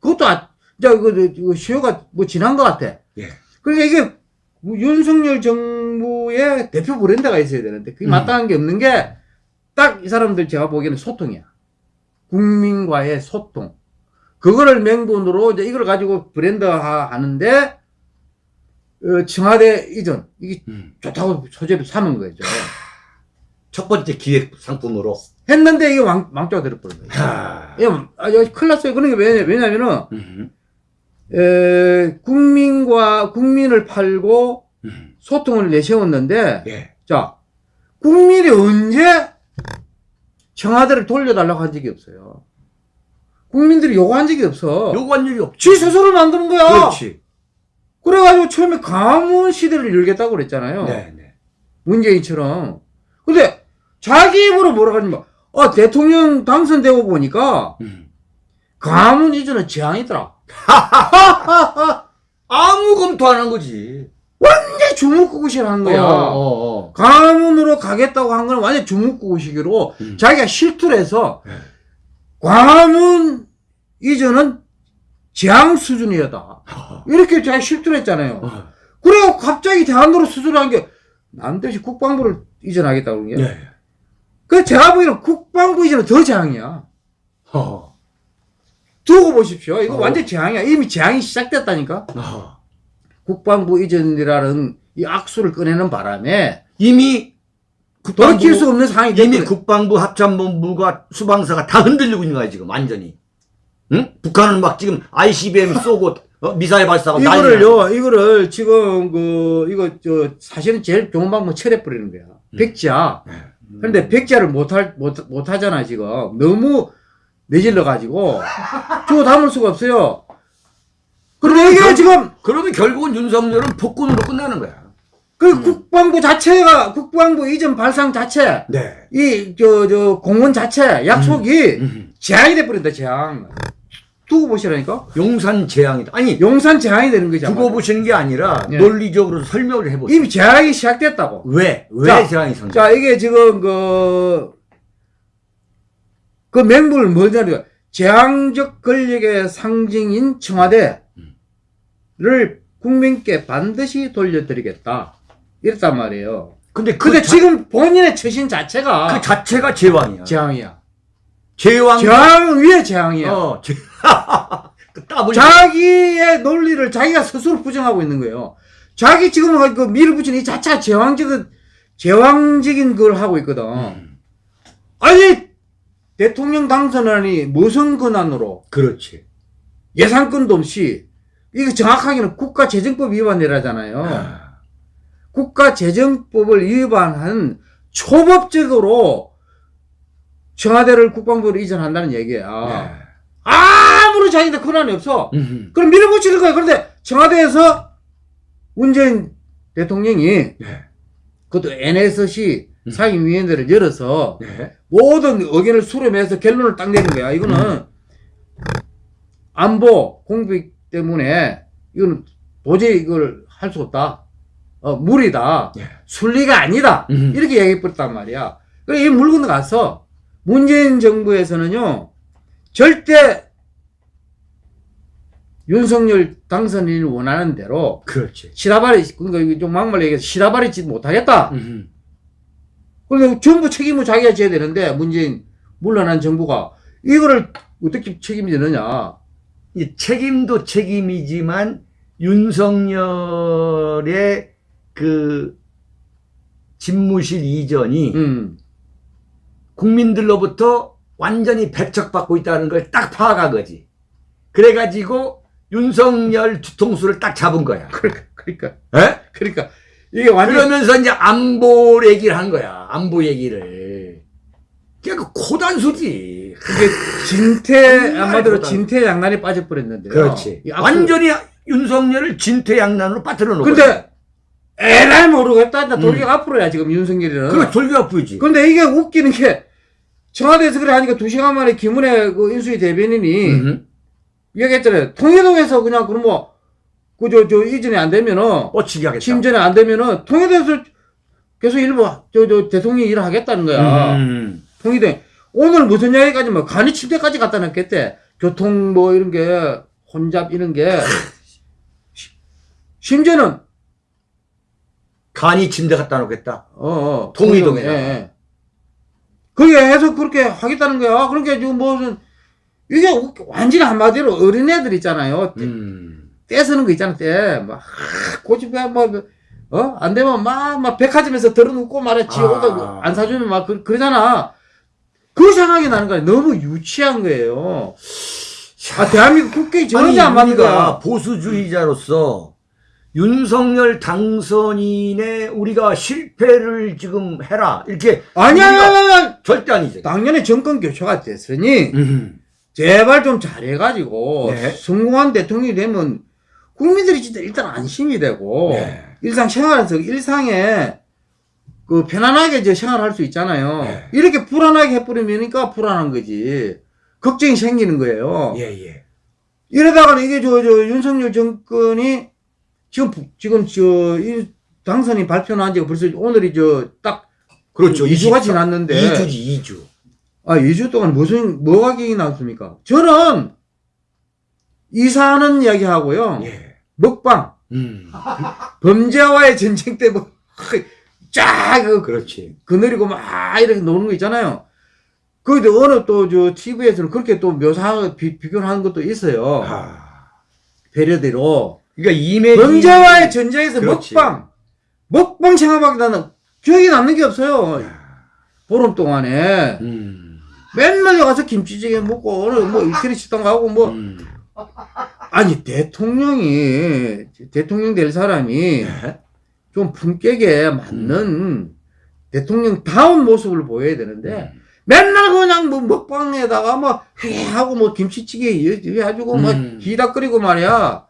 그것도 아, 이제 그, 그 시효가 뭐 지난 것 같아. 예. 그러니까 이게 윤석열 정부의 대표 브랜드가 있어야 되는데 그게 음. 마땅한 게 없는 게 딱 이 사람들 제가 보기에는 소통이야. 국민과의 소통. 그거를 맹분으로 이제 이걸 가지고 브랜드화 하는데 어, 청와대 이전 이게 음. 좋다고 소재를 삼은 거죠. 첫 번째 기획 상품으로. 했는데 이게 왕, 왕자가 되어버린 거예요. 아, 큰일 났어요. 그러니까 왜냐, 왜냐면은, 음, 에, 국민과, 국민을 팔고 음. 소통을 내세웠는데, 예. 자, 국민이 언제 청와대를 돌려달라고 한 적이 없어요. 국민들이 요구한 적이 없어. 요구한 일이 없지. 지 스스로 만드는 거야. 그렇지. 그래가지고 처음에 가문 시대를 열겠다고 그랬잖아요. 네, 네. 문재인처럼. 근데 자기 입으로 뭐라 하냐면, 어, 대통령 당선되고 보니까 음. 가문 이전은 재앙이더라. 아무 검토 안 한 거지. 완전 주먹구구식을 한 거야. 어, 어, 어. 가문으로 가겠다고 한 건 완전 주먹구구식으로 음. 자기가 실투를 해서 네. 가문 이전은 재앙 수준이었다. 이렇게 자기 실투를 했잖아요. 어. 그래고 갑자기 대안으로 수술한 게 남대시 국방부를 이전하겠다고 그런 게. 네. 그 제가 보기에는 국방부 이전은 더 재앙이야. 어. 두고 보십시오. 이거 어. 완전 재앙이야. 이미 재앙이 시작됐다니까. 어. 국방부 이전이라는 이 악수를 꺼내는 바람에 이미 돌이킬 수 없는 상황이 이미 됐거든. 국방부 합참본부가 수방사가 다 흔들리고 있는 거야 지금 완전히. 응? 북한은 막 지금 ICBM 쏘고 어? 미사일 난리야. 이거를요, 이거를 지금 그 이거 저 사실은 제일 좋은 방법 철회 뿌리는 거야. 백지야. 네. 그런데 백지야를 못할 못 못 하잖아 지금 너무 내질러 가지고 주워 담을 수가 없어요. 그런데 이게 결- 지금 그러면 결국은 윤석열은 폭군으로 끝나는 거야. 그 음. 국방부 자체가 국방부 이전 발상 자체 네. 이저저 공원 자체 약속이 음. 재앙이 돼 버린다 재앙. 두고 보시라니까. 용산 재앙이다. 아니 용산 재앙이 되는 거죠. 두고 보시는 게 아니라 예. 논리적으로 설명을 해보세요. 이미 재앙이 시작됐다고. 왜? 왜 자, 재앙이 선다? 자, 이게 지금 그, 그 맹물 뭐냐면, 재앙적 권력의 상징인 청와대를 국민께 반드시 돌려드리겠다. 이랬단 말이에요. 근데 그, 근데 자, 지금 본인의 처신 자체가 그 자체가 제왕이야. 재앙이야. 제왕. 재앙 위에 재앙이야. 어, 제... 그. 자기의 논리를 자기가 스스로 부정하고 있는 거예요. 자기 지금 그 밀어붙이는 이 자체가 제왕적인, 제왕적인 걸 하고 있거든. 음, 아니, 대통령 당선안이 무슨 권한으로 그렇지. 예산권도 없이, 이거 정확하게는 국가재정법 위반이라잖아요. 아, 국가재정법을 위반한 초법적으로 청와대를 국방부로 이전한다는 얘기야. 네. 아무런 자기한테 권한이 없어. 음, 그럼 밀어붙이는 거야. 그런데 청와대에서 문재인 대통령이 네. 그것도 NSC 음. 상임위원회를 열어서 네. 모든 의견을 수렴해서 결론을 딱 내는 거야. 이거는 안보 공백 때문에 이거는 도저히 이걸 할 수 없다. 어, 무리다. 네. 순리가 아니다. 음. 이렇게 얘기해버렸단 말이야. 그래, 이 물건 가서 문재인 정부에서는요, 절대 윤석열 당선인이 원하는 대로 그렇지. 시다발이, 그러니까 좀 막말로 얘기해서 시다발이 짓 못하겠다. 음, 그런데 전부 책임을 자기가 져야 되는데, 문재인 물러난 정부가 이거를 어떻게 책임지느냐. 이 책임도 책임이지만 윤석열의 그 집무실 이전이 음. 국민들로부터 완전히 배척받고 있다는 걸 딱 파악한 거지. 그래가지고 윤석열 뒤통수를 딱 잡은 거야. 그러니까, 에? 그러니까, 이게 완전 그러면서 이제 안보 얘기를 한 거야. 안보 얘기를. 그게 그 고단수지. 그게 진태, 정말 한마디로 좋다. 진태양난에 빠져 버렸는데요. 그렇지. 이 앞서- 완전히 윤석열을 진퇴 양난으로 빠뜨려 놓은. 근데, 에라이 모르겠다. 나 돌기가 앞으로야, 지금 윤석열이는. 그거 돌기가 보이지. 근데 이게 웃기는 게, 청와대에서 그래 하니까 두 시간 만에 김은혜 그 인수위 대변인이 음, 얘기했잖아요. 통일동에서 그냥 그럼 뭐, 그, 저, 저, 이전에 안 되면은, 뻗치게 하겠다. 심전에 안 되면은, 통일동에서 계속 일부, 저, 저, 대통령이 일을 하겠다는 거야. 음. 통일동. 오늘 무슨 이야기까지 뭐, 간이 침대까지 갖다 놨겠대. 교통 뭐, 이런 게, 혼잡 이런 게. 시- 심지어는, 간이 침대 갖다 놓겠다. 어, 어. 통일동에. 예, 예. 그게 해서 그렇게 하겠다는 거야. 그러니까 지금 무슨, 이게 우- 완전히 한마디로 어린애들 있잖아요. 음. 떼쓰는 거 있잖아, 떼. 막, 하, 고집해, 뭐, 어? 안 되면 막, 막, 백화점에서 들어눕고 말해. 지 아. 오다 안 사주면 막, 그, 그러잖아. 그 생각이 나는 거야. 너무 유치한 거예요. 아, 대한민국 국회에 전혀 안 맞는 거야. 보수주의자로서 윤석열 당선인의 우리가 실패를 지금 해라. 이렇게. 아니야, 아니야. 절대 아니지. 당연히 정권 교체가 됐으니, 음. 제발 좀 잘해가지고, 네. 성공한 대통령이 되면, 국민들이 진짜 일단 안심이 되고, 네. 일상 생활에서 일상에 그 편안하게 이제 생활할 수 있잖아요. 네. 이렇게 불안하게 해버리니까 불안한 거지. 걱정이 생기는 거예요. 예, 예. 이러다가는 이게 저, 저, 윤석열 정권이 지금, 부- 지금 저, 이 당선인 발표한 지가 벌써 오늘이 저, 딱, 그렇죠. 2주가 지났는데. 2주지, 2주. 아, 2주 동안 무슨, 뭐가 기억이 났습니까? 저는, 이사하는 이야기 하고요. 예. 먹방, 음. 범죄와의 전쟁 때 뭐, 쫙, 그, 그렇지. 그늘이고 막 이렇게 노는 거 있잖아요. 그런데 어느 또 저 TV에서는 그렇게 또 묘사하고 비, 비교를 하는 것도 있어요. 아. 배려대로. 그러니까 이메지. 범죄와의 전쟁에서 그렇지. 먹방. 먹방 생각밖에 나는 기억이 남는 게 없어요. 보름 동안에. 음. 맨날 가서 김치찌개 먹고, 오늘 뭐 이태리 식당 가고 뭐. 음. 아니, 대통령이, 대통령 될 사람이 네. 좀 품격에 맞는 대통령 다운 모습을 보여야 되는데, 음. 맨날 그냥 뭐 먹방에다가 뭐 회하고 뭐 김치찌개 해가지고 막 음. 기다 끓이고 말이야.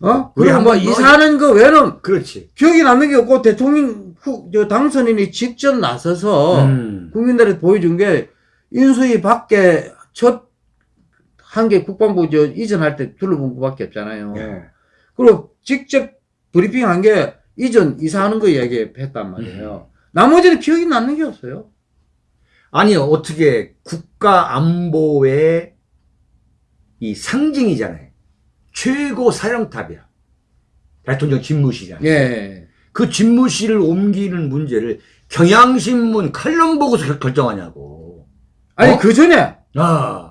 어? 그리고 뭐 이사하는 거 외에는 그렇지. 기억이 남는 게 없고 대통령 후, 저 당선인이 직접 나서서 음. 국민들한테 보여준 게 인수위 밖에 첫 한개 국방부 저 이전할 때 둘러본 것밖에 없잖아요. 예. 그리고 직접 브리핑 한 게 이전 이사하는 거 얘기했단 말이에요. 음. 나머지는 기억이 남는 게 없어요. 아니 어떻게 국가 안보의 이 상징이잖아요. 최고 사령탑이야. 대통령 집무실이야. 예. 그 집무실을 옮기는 문제를 경향신문 칼럼 보고서 결- 결정하냐고. 아니 어? 그 전에 아,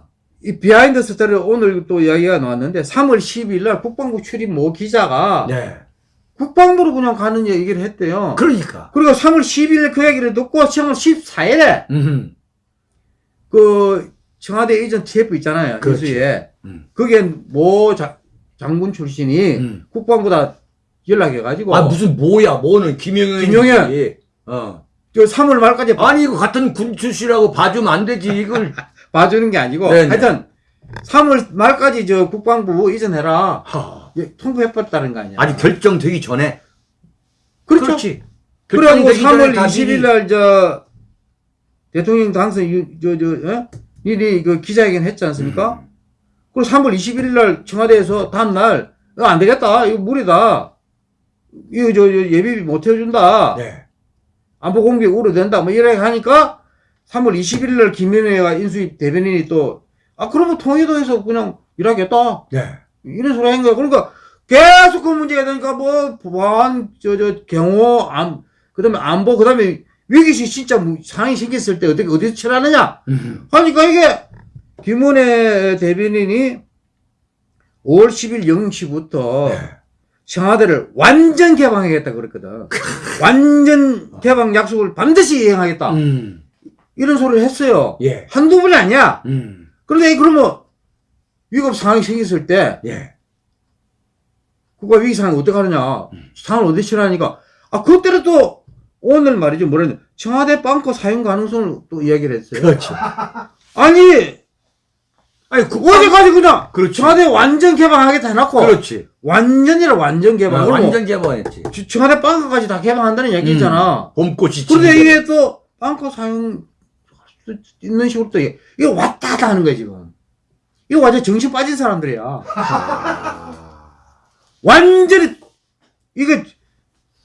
이 비하인드 스토리 오늘 또 이야기가 나왔는데 3월 10일 날 국방부 출입 모 기자가 네. 국방부로 그냥 가는 얘기를 했대요. 그러니까. 그리고 3월 10일 그 얘기를 듣고 3월 14일에 음, 그 청와대 이전 TF 있잖아요. 그렇지. 인수에. 음. 그게 모 자- 장군 출신이 음. 국방부다 연락해가지고 아 무슨 뭐야? 뭐는 김영현. 김영현. 어. 저 3월 말까지 아니 이거 같은 군 출신이라고 봐주면 안 되지 이걸. 봐주는 게 아니고 네네. 하여튼 3월 말까지 저 국방부 이전해라 하, 예, 통보해버렸다는 거 아니야. 아직 결정되기 전에. 그렇죠. 그렇지. 전에 3월 다 20일 미리- 날저 대통령 당선 유- 저, 저, 어? 일이 그 기자회견 했지 않습니까? 음. 그리고 3월 21일 날 청와대에서 다음 날 이거 안 되겠다. 이거 무리다. 이거 저, 저 예비비 못 해준다. 네. 안보 공개 우려된다. 뭐 이렇게 하니까 3월 21일 날 김연애가 인수위 대변인이 또 아, 그러면 통일도에서 그냥 일하겠다. 네. 이런 소리 한 거야. 그러니까 계속 그 문제가 되니까 뭐 보안, 저, 저, 경호, 안, 그 다음에 안보, 그 다음에 위기시 진짜 뭐 상황이 생겼을 때 어떻게, 어디서 처리하느냐? 음. 하니까 이게 김은혜 대변인이 5월 10일 0시부터 네. 청와대를 완전 개방하겠다 그랬거든. 완전 개방 약속을 반드시 이행하겠다. 음. 이런 소리를 했어요. 예. 한두 번이 아니야. 음. 그런데 그러면 위급 상황이 생겼을 때 예. 국가 위기 상황 어떻게 하느냐. 상황을 어떻게 처리하니까 아 그때는 또 오늘 말이죠. 뭐랬냐. 청와대 빵커 사용 가능성을 또 이야기를 했어요. 그렇죠. 아니 아니 그 어제까지 그냥 그렇지. 청와대 완전 개방하겠다 해놓고 그렇지. 완전이라 완전 개방. 아, 완전 개방했지. 주- 청와대 빵커까지 다 개방한다는 얘기 있잖아. 봄꽃이 그런데 이게 또 빵커 사용 수 있는 식으로 또 이거 왔다 갔다 하는 거야 지금. 이거 완전 정신 빠진 사람들이야. 완전히 이게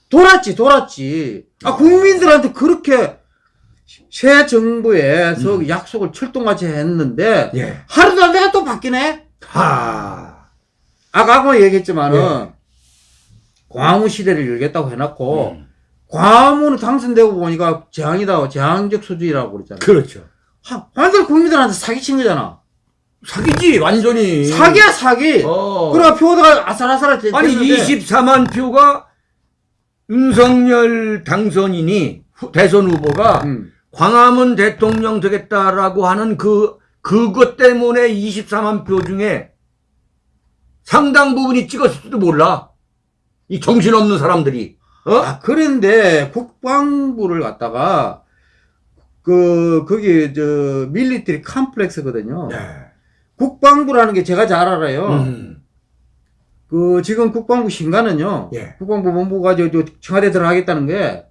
돌았지 돌았지. 아 국민들한테 그렇게 새 정부에서 음. 약속을 철동같이 했는데 예. 하루도 안 돼가 또 바뀌네. 하. 아까 아까 얘기했지만은 예. 광화문 시대를 열겠다고 해놨고 음. 광화문은 당선되고 보니까 재앙이다 재앙적 수준이라고 그랬잖아. 그렇죠. 하- 완전 국민들한테 사기친 거잖아. 사기지 완전히. 사기야 사기. 어. 그러니까 표가 아슬아슬할 때 아니 됐는데 24만 표가 윤석열 당선인이 후- 대선 후보가 음. 광화문 대통령 되겠다라고 하는 그 그것 때문에 24만 표 중에 상당 부분이 찍었을지도 몰라. 이 정신없는 사람들이. 어? 아, 그런데 국방부를 갖다가 그 거기 저 밀리터리 컴플렉스거든요. 네. 국방부라는 게 제가 잘 알아요. 음. 그 지금 국방부 신가는요. 예. 국방부 본부가 저, 저 청와대 들어가겠다는 게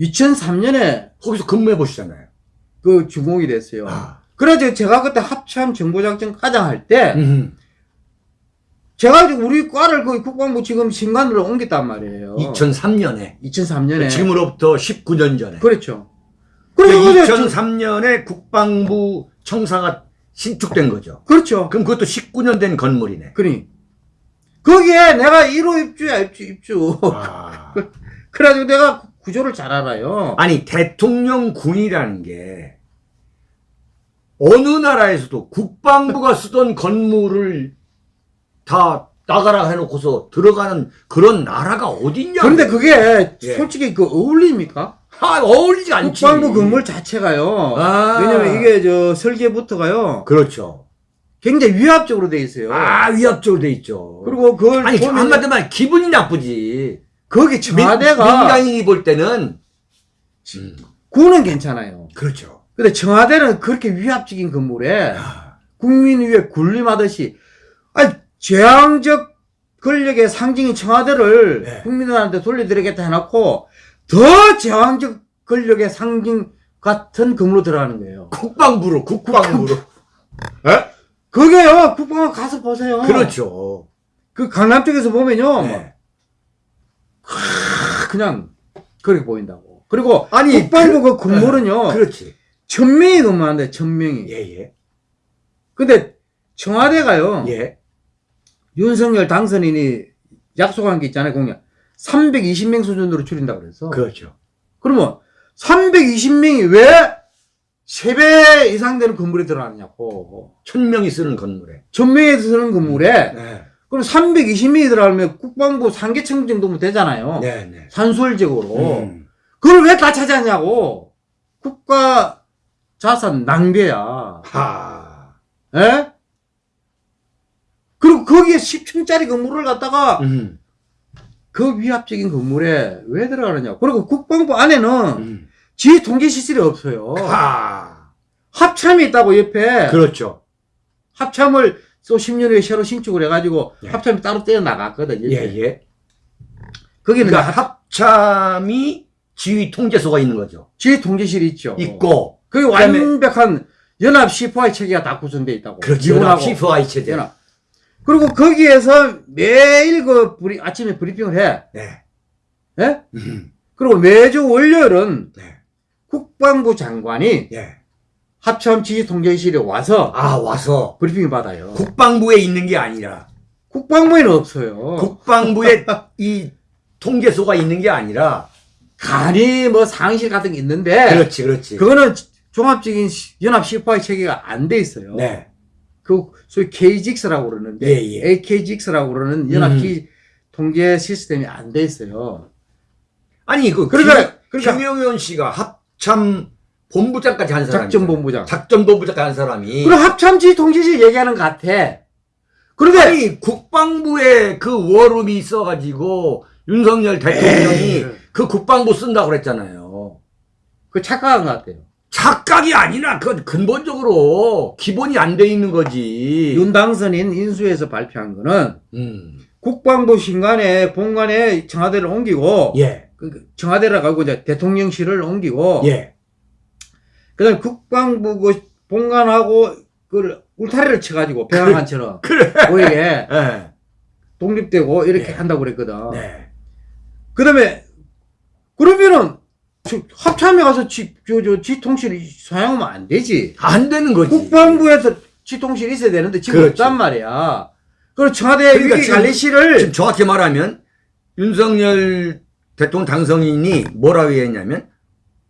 2003년에 거기서 근무해 보시잖아요. 그 준공이 됐어요. 아. 그래서 제가 그때 합참 정보작전 과장 할 때 음. 제가 우리 과를 그 국방부 지금 신관으로 옮겼단 말이에요. 2003년에 2003년에 지금으로부터 19년 전에 그렇죠. 그리고 그게 2003년에 국방부 청사가 신축된 거죠. 그렇죠. 그럼 그것도 19년 된 건물이네. 그니 거기에 내가 1호 입주야 입주 입주. 아. 그래가지고 내가 구조를 잘 알아요. 아니 대통령 군이라는 게 어느 나라에서도 국방부가 쓰던 건물을 다 나가라 해놓고서 들어가는 그런 나라가 어딨냐? 그런데 그게 예. 솔직히 그 어울립니까? 아, 어울리지 않지. 국방부 건물 자체가요. 아. 왜냐면 이게 저 설계부터가요. 그렇죠. 굉장히 위압적으로 돼 있어요. 아 위압적으로 돼 있죠. 그리고 그걸 아니 보면 한마디로 말 기분이 나쁘지. 거기 민, 청와대가 민간인이 볼 때는 구는 괜찮아요. 그렇죠. 근데 청와대는 그렇게 위압적인 건물에 아, 국민 위에 군림하듯이 아니 재앙적 권력의 상징인 청와대를 네. 국민들한테 돌려드리겠다 해놓고 더 제왕적 권력의 상징 같은 건물로 들어가는 거예요. 국방부로 국방부로. 에? 그게요, 국방부 가서 보세요. 그렇죠. 그 강남 쪽에서 보면요, 네. 뭐 그냥 그렇게 보인다고. 그리고 아니, 국방부 그, 건물은요, 그렇지. 천 명이 근무하는데 천 명이. 예 예. 근데 청와대가요, 예. 윤석열 당선인이 약속한 게 있잖아요, 공약. 320명 수준으로 줄인다고 그래서. 그렇죠. 그러면 320명이 왜 3배 이상 되는 건물에 들어가느냐고. 천 명이 쓰는 건물에. 전명에 쓰는 건물에 네. 그럼 320명이 들어가면 국방부 상계청 정도면 되잖아요. 네, 네. 산술적으로. 음. 그걸 왜 다 차지하냐고. 국가 자산 낭비야. 하. 에? 그리고 거기에 10층짜리 건물을 갖다가 음. 그 위압적인 건물에 왜 들어가느냐. 그리고 국방부 안에는 음. 지휘 통제 시설이 없어요. 하. 합참이 있다고 옆에. 그렇죠. 합참을 또 10년 후에 새로 신축을 해가지고 예. 합참이 따로 떼어 나갔거든. 예. 예. 거기는 그러니까 합- 합참이 지휘 통제소가 있는 거죠. 지휘 통제실이 있죠. 있고. 그게 완벽한 연합 시포화 체계가 다 구성되어 있다고. 그렇죠. 기본하고. 시프와이 체제. 연합. 그리고 거기에서 매일 그 브리, 아침에 브리핑을 해. 네. 예? 음. 그리고 매주 월요일은 네. 국방부 장관이 예. 합참 지휘 통제실에 와서 아, 와서 브리핑을 받아요. 국방부에 있는 게 아니라 국방부에는 없어요. 국방부에 이 통제소가 있는 게 아니라 간이 뭐 상실 같은 게 있는데 그렇지, 그렇지. 그거는 종합적인 시- 연합 시포화 체계가 안 돼 있어요. 네. 그 소위 KGX라고 그러는데 예, 예. AKGX라고 그러는 연합 음. 지 통제 시스템이 안 돼 있어요. 아니 그 그러니까- 김, 그러니까- 김용현 씨가 합참 본부장까지 한 사람이 작전 본부장. 작전 본부장 한 사람이 그럼 합참 지 통제실 얘기하는 것 같아. 그런데 아니 국방부에 그 워룸이 있어가지고 윤석열 대통령이 에이. 그 국방부 쓴다고 그랬잖아요. 그 착각한 것 같아요. 착각이 아니라 그건 근본적으로 기본이 안 돼 있는 거지. 윤 당선인 인수에서 발표한 거는 음. 국방부 신관에 본관에 청와대를 옮기고 예. 그 청와대를 가고 이제 대통령실을 옮기고 예. 그다음에 국방부 그 본관하고 그 울타리를 쳐가지고 병항한처럼 그래. 보이게 예. 독립되고 이렇게 예. 한다고 그랬거든. 네. 그다음에 그러면은 저 합참에 가서 지, 저, 저, 지통실 사용하면 안 되지. 안 되는 거지. 국방부에서 지통실 있어야 되는데 지금 그렇지. 없단 말이야. 그리고 청와대 그러니까 위기관리실을 지금 정확히 말하면 윤석열 대통령 당선인이 뭐라고 했냐면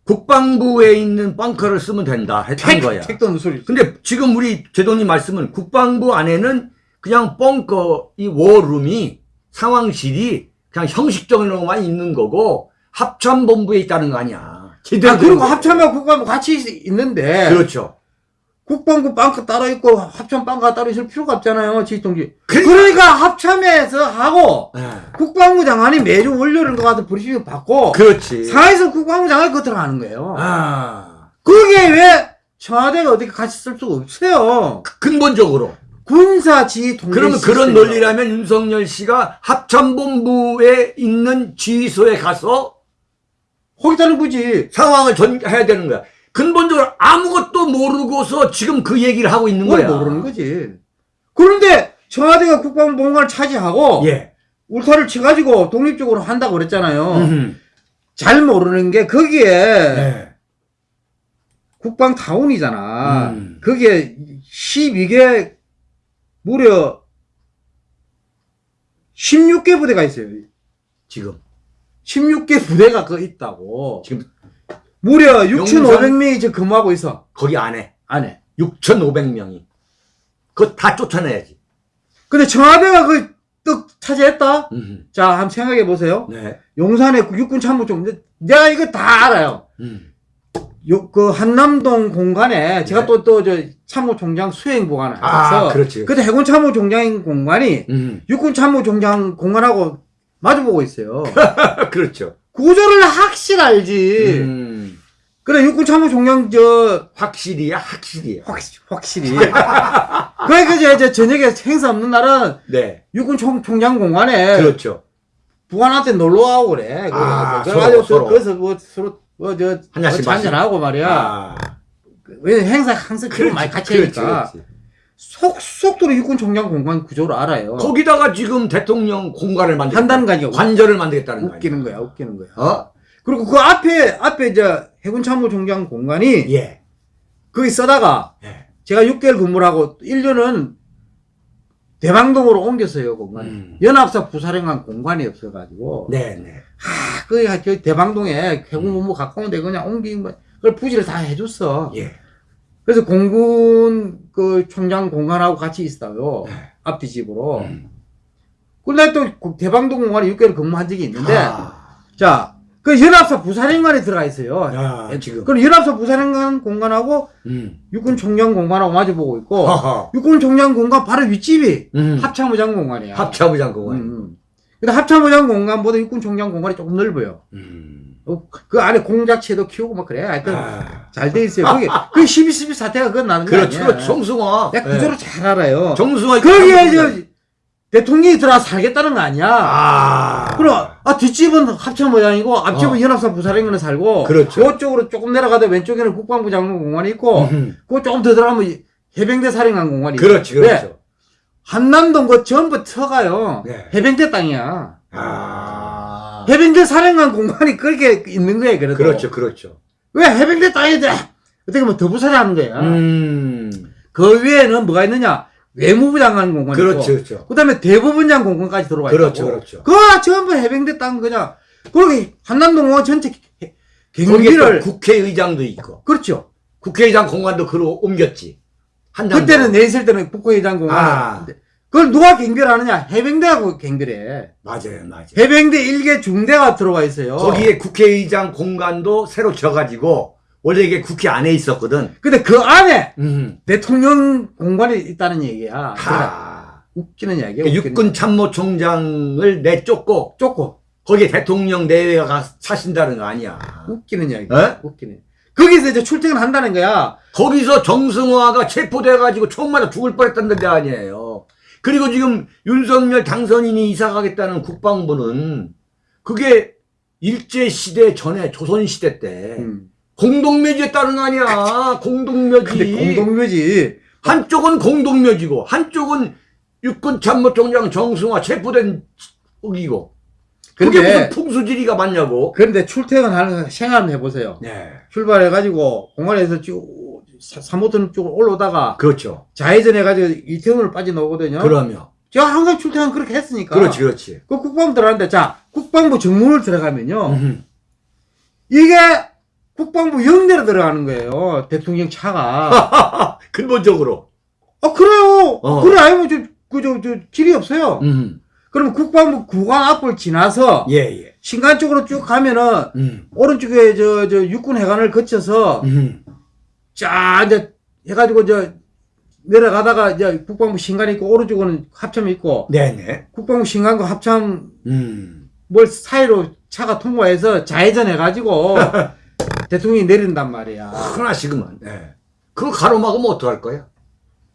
국방부에 있는 벙커를 쓰면 된다 했던 거야. 택도 소리. 근데 지금 우리 제도님 말씀은 국방부 안에는 그냥 벙커 이 워룸이 상황실이 그냥 형식적으로만 있는 거고 합참본부에 있다는 거 아니야. 아, 그리고. 합참하고 국방부 같이 있- 있는데 그렇죠. 국방부 빵카 따로 있고 합참 빵카 따로 있을 필요가 없잖아요. 지통지. 그러니까- 그러니까 합참에서 하고 예. 국방부 장관이 매주 월요일인 것 같아 브리핑을 받고 그렇지. 상하에서 국방부 장관이 그거 들어가는 거예요. 아 그게 왜 청와대가 어떻게 같이 쓸 수가 없어요. 근본적으로. 군사 지휘 통제 그러면 그런. 논리라면 윤석열 씨가 합참본부에 있는 지휘소에 가서 거기다는 거지. 상황을 전해야 되는 거야. 근본적으로 아무것도 모르고서 지금 그 얘기를 하고 있는 뭘 거야. 모르는 거지. 그런데 청와대가 국방부 본관을 차지하고 예. 울타를 쳐가지고 독립적으로 한다고 그랬잖아요. 음흠. 잘 모르는 게 거기에 예. 국방 타운이잖아. 음. 거기에 12개 무려 16개 부대가 있어요. 지금 16개 부대가 그 있다고. 지금 무려 용산- 6,500명이 지금 근무하고 있어. 거기 안에 안에. 6,500명이 그거 다 쫓아내야지. 근데 청와대가 그떡 차지했다? 음흠. 자, 한번 생각해 보세요. 네. 용산에 그 육군 참모총. 내가 이거 다 알아요. 음. 요, 그 한남동 공간에 제가 네. 또, 또, 저, 참모총장 수행보관을 아, 해서. 그렇지. 그때 해군 참모총장 공간이 음. 육군 참모총장 공간하고 마주보고 있어요. 그렇죠. 구조를 확실 알지. 음. 그래 육군 참모 총장 저 확실히야 확실히야. 확, 확실히 그러니까 이제, 이제 저녁에 행사 없는 날은 네. 육군 총, 총장 공관에 그렇죠. 부관한테 놀러 가고 그래. 아, 그래가지고 서로, 서로. 거기서 뭐 서로 뭐저 한 잔씩 한잔 하고 말이야. 아. 왜 행사 항상 기록 많이 같이 그렇지, 하니까 그렇지. 속 속도로 육군 총장 공관 구조를 알아요. 거기다가 지금 대통령 공간을 만들 한다는 거 아니야. 관절을 만들겠다는 거 웃기는. 거야, 웃기는 거야. 어? 그리고 그 앞에 앞에 이제 해군 참모총장 공관이 예. 거기 써다가 예. 제가 6개월 근무를 하고 1년은 대방동으로 옮겼어요 공간. 음. 연합사 부사령관 공간이 없어가지고 네, 네. 아, 그, 저 대방동에 해군본부 가까운데 그냥 옮긴 거, 그걸 부지를 다 해줬어. 예. 그래서 공군 그 총장 공간하고 같이 있어요. 네. 앞뒤 집으로. 음. 근데 또 대방동 공간에 6개월 근무한 적이 있는데, 아. 자, 그 연합사 부사령관에 들어가 있어요. 아, 지금. 그럼 연합사 부사령관 공간하고 음. 육군 총장 공간하고 마주보고 있고, 허허. 육군 총장 공간 바로 윗집이 음. 합참의장 공간이야. 합참의장 공간. 음, 음. 근데 합참의장 공간보다 육군 총장 공간이 조금 넓어요. 음. 어, 그 안에 공작체도 키우고 막 그래. 하여튼 아. 잘돼 있어요. 그게 그 12, 12 사태가 그건 나는 거 그렇죠. 아니야. 그렇죠. 정승화. 내가 구조를 잘 알아요. 정승화. 거기에 저 대통령이 들어와 살겠다는 거 아니야. 아. 그럼 아 뒷집은 합참 모양이고 앞집은 어. 연합사 부사령관에 살고 그렇죠. 그쪽으로 조금 내려가다 왼쪽에는 국방부 장관 공간이 있고 음. 그거 조금 더 들어가면 해병대 사령관 있고 그렇지, 그렇죠. 한남동 그 전부 터가요. 네. 해병대 땅이야. 아. 해병대 사령관 공간이 그렇게 있는 거예요. 그래도 그렇죠, 그렇죠. 왜 해병대 땅에 대 어떻게 보면 더 부사하는 거야. 음. 그 위에는 뭐가 있느냐? 외무부 장관 공간이 그렇죠, 그렇죠. 그 다음에 대법원장 공간까지 들어와 그렇죠, 있고 그렇죠. 그거 전부 해병대 땅 그냥 거기 한남동 공원 전체 경비를 또 국회의장도 있고 그렇죠. 국회의장 공간도 그로 옮겼지. 한남. 그때는 내 있을 때는 국회의장 공간 아. 그걸 누가 경비를 하느냐? 해병대하고 경비를 해. 맞아요, 맞아요. 해병대 일개 중대가 들어와 있어요. 거기에 국회의장 공간도 새로 져가지고 원래 이게 국회 안에 있었거든. 근데 그 안에 음. 대통령 공간이 있다는 얘기야. 그러니까 하. 웃기는 얘기야. 그 웃기는 육군 참모총장을 내쫓고 쫓고 거기에 대통령 내외가 가 사신다는 거 아니야. 웃기는 얘기. 에? 웃기네. 거기서 이제 출퇴근 한다는 거야. 거기서 정승화가 체포돼가지고 총 맞아 죽을 뻔했다는 데 아니에요. 그리고 지금 윤석열 당선인이 이사 가겠다는 국방부는 그게 일제시대 전에 조선시대 때 음. 공동묘지에 따른 거 아니야. 공동묘지. 근데 공동묘지. 한쪽은 공동묘지고 한쪽은 육군 참모총장 정승화 체포된 거기고 그게 무슨 풍수지리가 맞냐고. 그런데 출퇴근하는 생활 한번 해보세요. 네. 출발해가지고 공항에서 쭉 3호선 쭉 올라오다가 그렇죠. 좌회전 해가지고 이태원으로 빠져나오거든요. 그러면. 제가 항상 출퇴근 그렇게 했으니까. 그렇지, 그렇지. 그 국방부 들어가는데 자 국방부 정문을 들어가면요. 음. 이게 국방부 영내로 들어가는 거예요. 대통령 차가. 근본적으로. 아 그래요. 어. 그래 아니면 저 그 저 저 길이 없어요. 음. 그러면 국방부 구간 앞을 지나서 예, 예. 신간 쪽으로 쭉 가면은 음. 오른쪽에 저 저 육군 해관을 거쳐서 음. 쫙 이제 해가지고 저 내려가다가 이제 국방부 신간 있고 오른쪽은 합참 있고 네네. 국방부 신간과 합참 음. 뭘 사이로 차가 통과해서 좌회전 해 가지고 대통령이 내린단 말이야. 하나씩은. 네. 그거 가로막으면 어떡할 거야?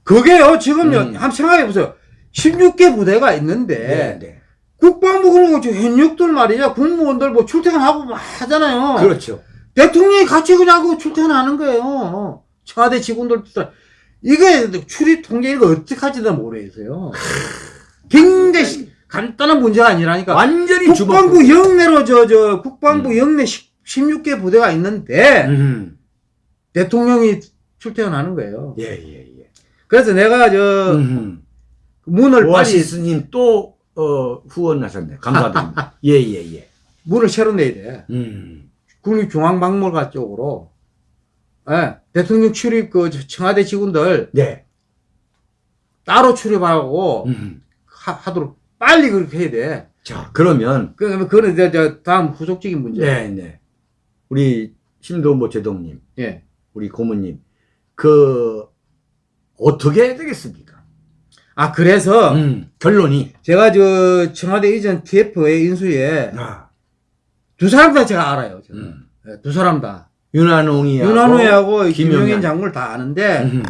그게요 지금요 음. 한번 생각해 보세요. 16개 부대가 있는데 네, 네. 국방부 그러고 저 현역들 말이야 국무원들 뭐 출퇴근하고 막 하잖아요. 그렇죠. 대통령이 같이 그냥 그 출퇴근하는 거예요. 청와대 직원들 이게 출입 통제 이거 어떻게 할지도 모르겠어요. 굉장히 시- 간단한 문제가 아니라니까. 완전히. 국방부 영내로 저 저 국방부 영내 16개 부대가 있는데 음. 대통령이 출퇴근하는 거예요. 예, 예, 예. 그래서 내가 저 음. 문을 오아시스님 또, 어, 후원하셨네. 감사드립니다. 예, 예, 예. 문을 새로 내야 돼. 음. 국립중앙박물관 쪽으로. 예, 대통령 출입 그 청와대 직원들 네. 따로 출입하고 음. 하, 하도록 빨리 그렇게 해야 돼. 자, 그러면, 그, 그거는 이제 저 다음 후속적인 문제. 네, 네. 우리 심도모 제동님, 예. 우리 고모님, 그, 어떻게 해야 되겠습니까? 아, 그래서 음, 결론이. 제가 저 청와대 이전 TF의 인수에 아, 두 사람 다 제가 알아요. 제가. 음. 예, 두 사람 다. 윤한홍이하고 김용현. 김용현 장군을 다 아는데 음.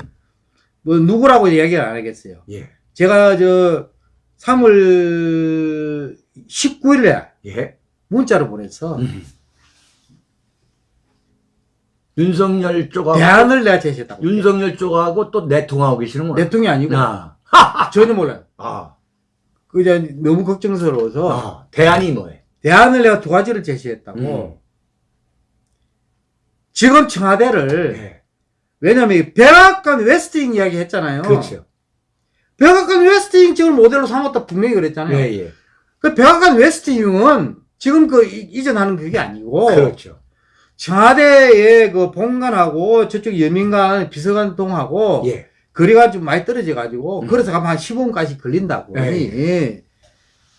뭐 누구라고 이야기를 안 하겠어요. 예. 제가 저 3월 19일에 예. 문자를 보내서 음. 윤석열 쪽하고 대안을 내가 제시했다고. 윤석열 쪽하고 또 내통하고 계시는구나. 대통령이 아니고 아. 전혀 몰라요. 아. 그 이제 너무 걱정스러워서 아. 대안이 뭐예요? 대안을 내가 두 가지를 제시했다고. 음. 지금 청와대를 예. 왜냐면 이 백악관 웨스팅 이야기 했잖아요. 그렇죠. 백악관 West Wing 지금 모델로 삼았다 분명히 그랬잖아요. 예, 예. 그 백악관 West Wing은 지금 그 이- 이전하는 그게 아니고 그렇죠. 청와대의 그 본관하고 저쪽 여민관 비서관동하고 예. 거리가 좀 많이 떨어져 가지고 음. 그래서 가면 한 15분까지 걸린다고. 예. 예.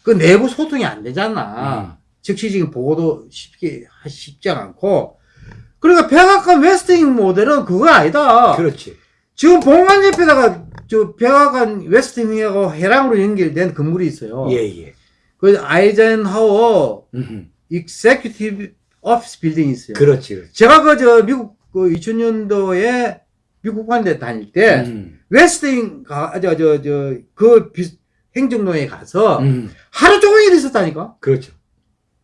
그 내부 소통이 안 되잖아. 음. 즉시 지금 보고도 쉽게 하- 쉽지 않고. 그러니까 백악관 West Wing 모델은 그거 아니다. 그렇지. 지금 본관 옆에다가 저 백악관 West Wing하고 회랑으로 연결된 건물이 있어요. 예, 예. 그 아이젠하워 음. Executive Office Building이 있어요. 그렇지. 그렇지. 제가 그 저 미국 그 2000년도에 미국 관대 다닐 때 음. West Wing 가저저 저그 행정로에 가서 음. 하루 종일 있었다니까. 그렇죠.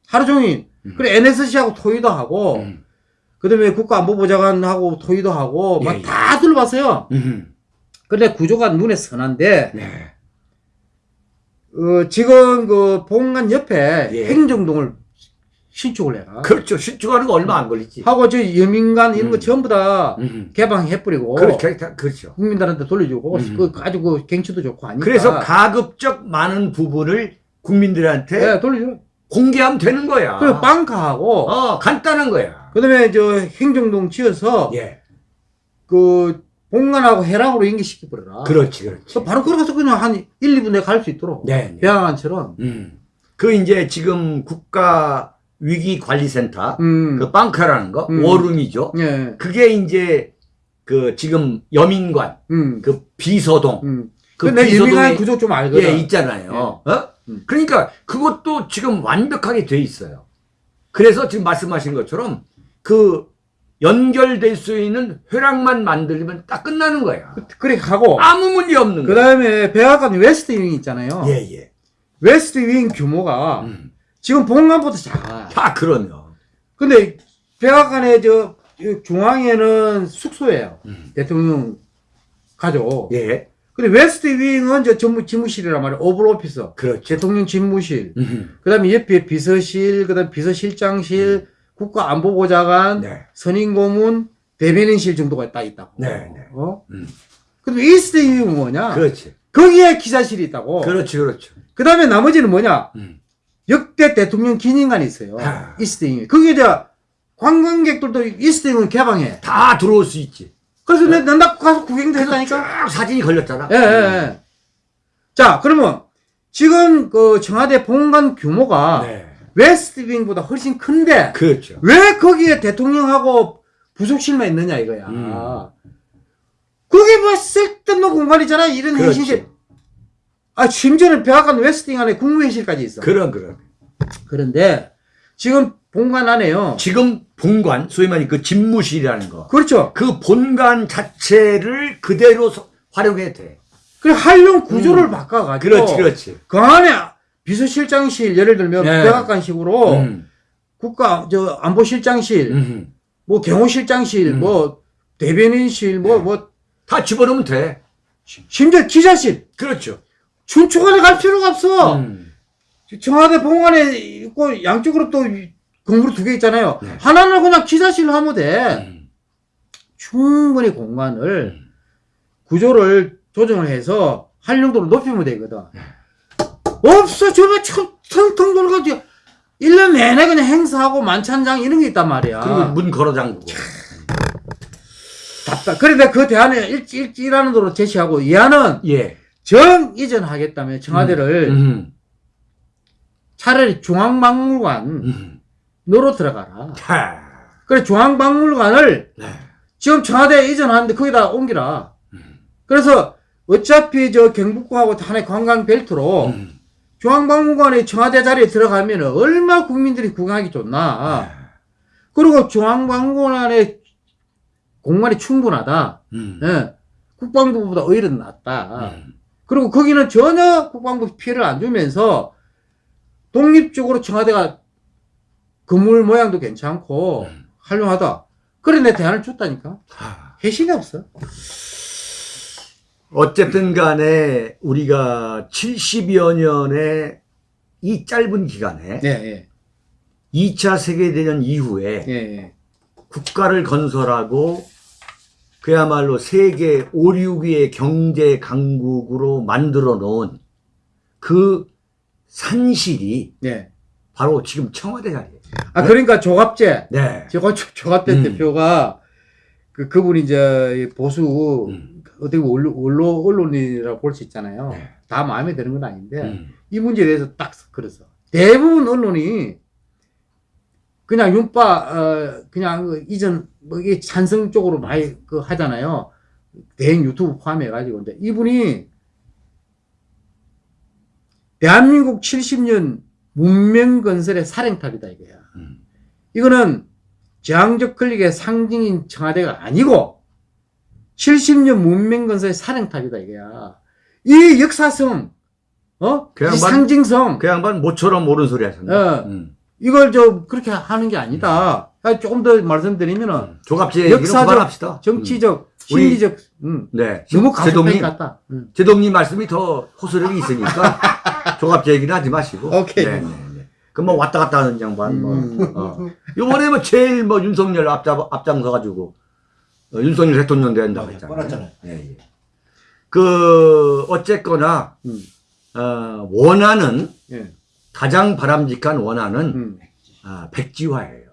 하루 종일. 음. 그래 NSC하고 토의도 하고 음. 그 다음에 국가안보보좌관하고 토의도 하고 예, 막 예. 다 둘러봤어요. 음. 근데 구조가 눈에 선한데 네. 어, 지금 그 본관 옆에 예. 행정동을 신축을 해가 그렇죠. 신축하는 거 얼마 안 걸리지. 하고 저 여민관 이런 거 음. 전부 다 음. 개방해버리고 그렇죠. 그렇죠. 국민들한테 돌려주고 음. 그 아주 그 경치도 좋고 하니까 그래서 가급적 많은 부분을 국민들한테 네, 돌려줘. 공개하면 되는 거야. 그리고 빵카하고 어, 간단한 거야. 그다음에 저 행정동 지어서 예. 그 본관하고 해랑으로 연결시켜 버려라. 그렇지, 그렇지. 그 바로 걸어가서 그냥 한 1, 2분에 갈수 있도록 네. 네. 배양안처럼. 음. 그 이제 지금 국가 위기 관리센터 음. 그 빵카라는 거 음. 워룸이죠. 예. 그게 이제 그 지금 여민관 음. 그 비서동 음. 그 비서동에 유명한 구조 좀 알거든. 예 있잖아요. 어? 음. 그러니까 그것도 지금 완벽하게 돼 있어요. 그래서 지금 말씀하신 것처럼 그 연결될 수 있는 회랑만 만들면 딱 끝나는 거야. 그렇게 가고 아무 문제 없는 그 거야. 다음에 백악관 West Wing 있잖아요. 예, 예. West Wing 규모가 음. 지금 본관보다 작아. 다 그러면. 근데 백악관의 저 중앙에는 숙소예요. 음. 대통령 가족. 예. 근데 West Wing은 저 전무 집무실이란 말이에요. Oval Office. 그렇죠. 대통령 집무실. 음. 그다음에 옆에 비서실, 그 다음 비서실장실, 국가안보보좌관, 네. 선임고문, 대변인실 정도가 딱 있다고. 네, 네. 어? 음. 근데 East Wing은 뭐냐? 그렇지. 거기에 기자실이 있다고. 그렇지, 그렇죠. 그 다음에 나머지는 뭐냐? 음. 역대 대통령 기념관이 있어요. 아. East Wing. 거기에 관광객들도 East Wing을 개방해. 다 들어올 수 있지. 그래서 내나 가서 구경도 했다니까. 쫙 사진이 걸렸잖아. 예, 예, 예. 자, 그러면 지금 그 청와대 본관 규모가 네. 웨스트윙보다 훨씬 큰데 그렇죠. 왜 거기에 대통령하고 부속실만 있느냐 이거야. 음. 그게 뭐 쓸데없는 공간이잖아. 이런 그렇죠. 아, 심지어는 백악관 웨스팅 안에 국무회의실까지 있어. 그런, 그런. 그런데 지금 본관 안에요. 지금 본관, 소위 말해 그 집무실이라는 거. 그렇죠. 그 본관 자체를 그대로 서- 활용해도 돼. 그 활용 구조를 바꿔가지고. 그렇지, 그렇지. 그 안에 비서실장실, 예를 들면 네. 백악관식으로 음. 국가, 저, 안보실장실, 음. 뭐 경호실장실, 음. 뭐 대변인실, 뭐, 네. 뭐, 다 집어넣으면 돼. 심지어 기자실. 그렇죠. 춘추관에 갈 필요가 없어. 음. 청와대 본관에 있고 양쪽으로 또 건물이 두개 있잖아요. 네. 하나는 그냥 기자실로 하면 돼. 음. 충분히 공간을 구조를 조정을 해서 활용도를 높이면 되거든. 없어. 저거 청- 텅텅 돌아가지고 1년 내내 그냥 행사하고 만찬장 이런 게 있단 말이야. 그리고 문 걸어 잠그고. 답답. 그런데 그 대안에 일, 일, 일하는 도로 제시하고 이안은 예. 정 이전하겠다면 청와대를 음. 차라리 중앙박물관 음. 들어가라. 자. 그래 중앙박물관을 네. 지금 청와대 이전하는데 거기다 옮기라. 음. 그래서 어차피 저 경북구하고 하나의 관광 벨트로 음. 중앙박물관에 청와대 자리에 들어가면 얼마 국민들이 구경하기 좋나. 그리고 중앙방공안에 공간이 충분하다. 음. 예. 국방부보다 오히려 낫다. 음. 그리고 거기는 전혀 국방부 피해를 안 주면서 독립적으로 청와대가 건물 모양도 괜찮고 음. 훌륭하다. 그래 내 대안을 줬다니까. 하. 회식이 없어. 어쨌든 간에 우리가 70여 년의 이 짧은 기간에 네, 예. 2차 세계대전 이후에 예, 예. 국가를 건설하고 그야말로 세계 5, 6위의 경제 강국으로 만들어 놓은 그 산실이 예. 바로 지금 청와대 자리예요. 아 그러니까 조갑제 네. 조- 조갑제 음. 대표가 그 그분이 이제 보수 음. 어떻게 언론, 언론 언론이라고 볼 수 있잖아요. 네. 다 마음에 드는 건 아닌데 음. 이 문제에 대해서 딱 그래서 대부분 언론이 그냥 윤빠 어 그냥 그 이전 뭐 이게 찬성 쪽으로 많이 그 하잖아요. 대행 유튜브 포함해 가지고 근데 이분이 대한민국 70년 문명 건설의 사령탑이다 이거야. 음. 이거는 저항적 권력의 상징인 청와대가 아니고 70년 문명 건설의 사령탑이다 이거야. 이 역사성, 어? 그이 양반- 상징성, 그 양반 모처럼 옳은 소리 하셨네. 어. 음. 이걸 저 그렇게 하는 게 아니다. 아, 조금 더 말씀드리면은 조갑제 얘기는 역사적. 정치적, 음. 우리- 심리적, 음, 네. 너무 제동님, 같다. 음. 제동님 말씀이 더 호소력이 있으니까 조갑제 얘기는 하지 마시고. 오케이. 네, 네, 네. 그뭐 왔다 갔다 하는 양반 뭐. 음. 어. 요번에 뭐 제일 뭐 윤석열 앞장 앞장서 가지고 어, 윤석열 대통령 된다고 맞아요. 했잖아요. 뻔했잖아요. 예, 예. 그 어쨌거나 음. 어, 원하는 예. 가장 바람직한 원하는 음. 아, 백지화예요.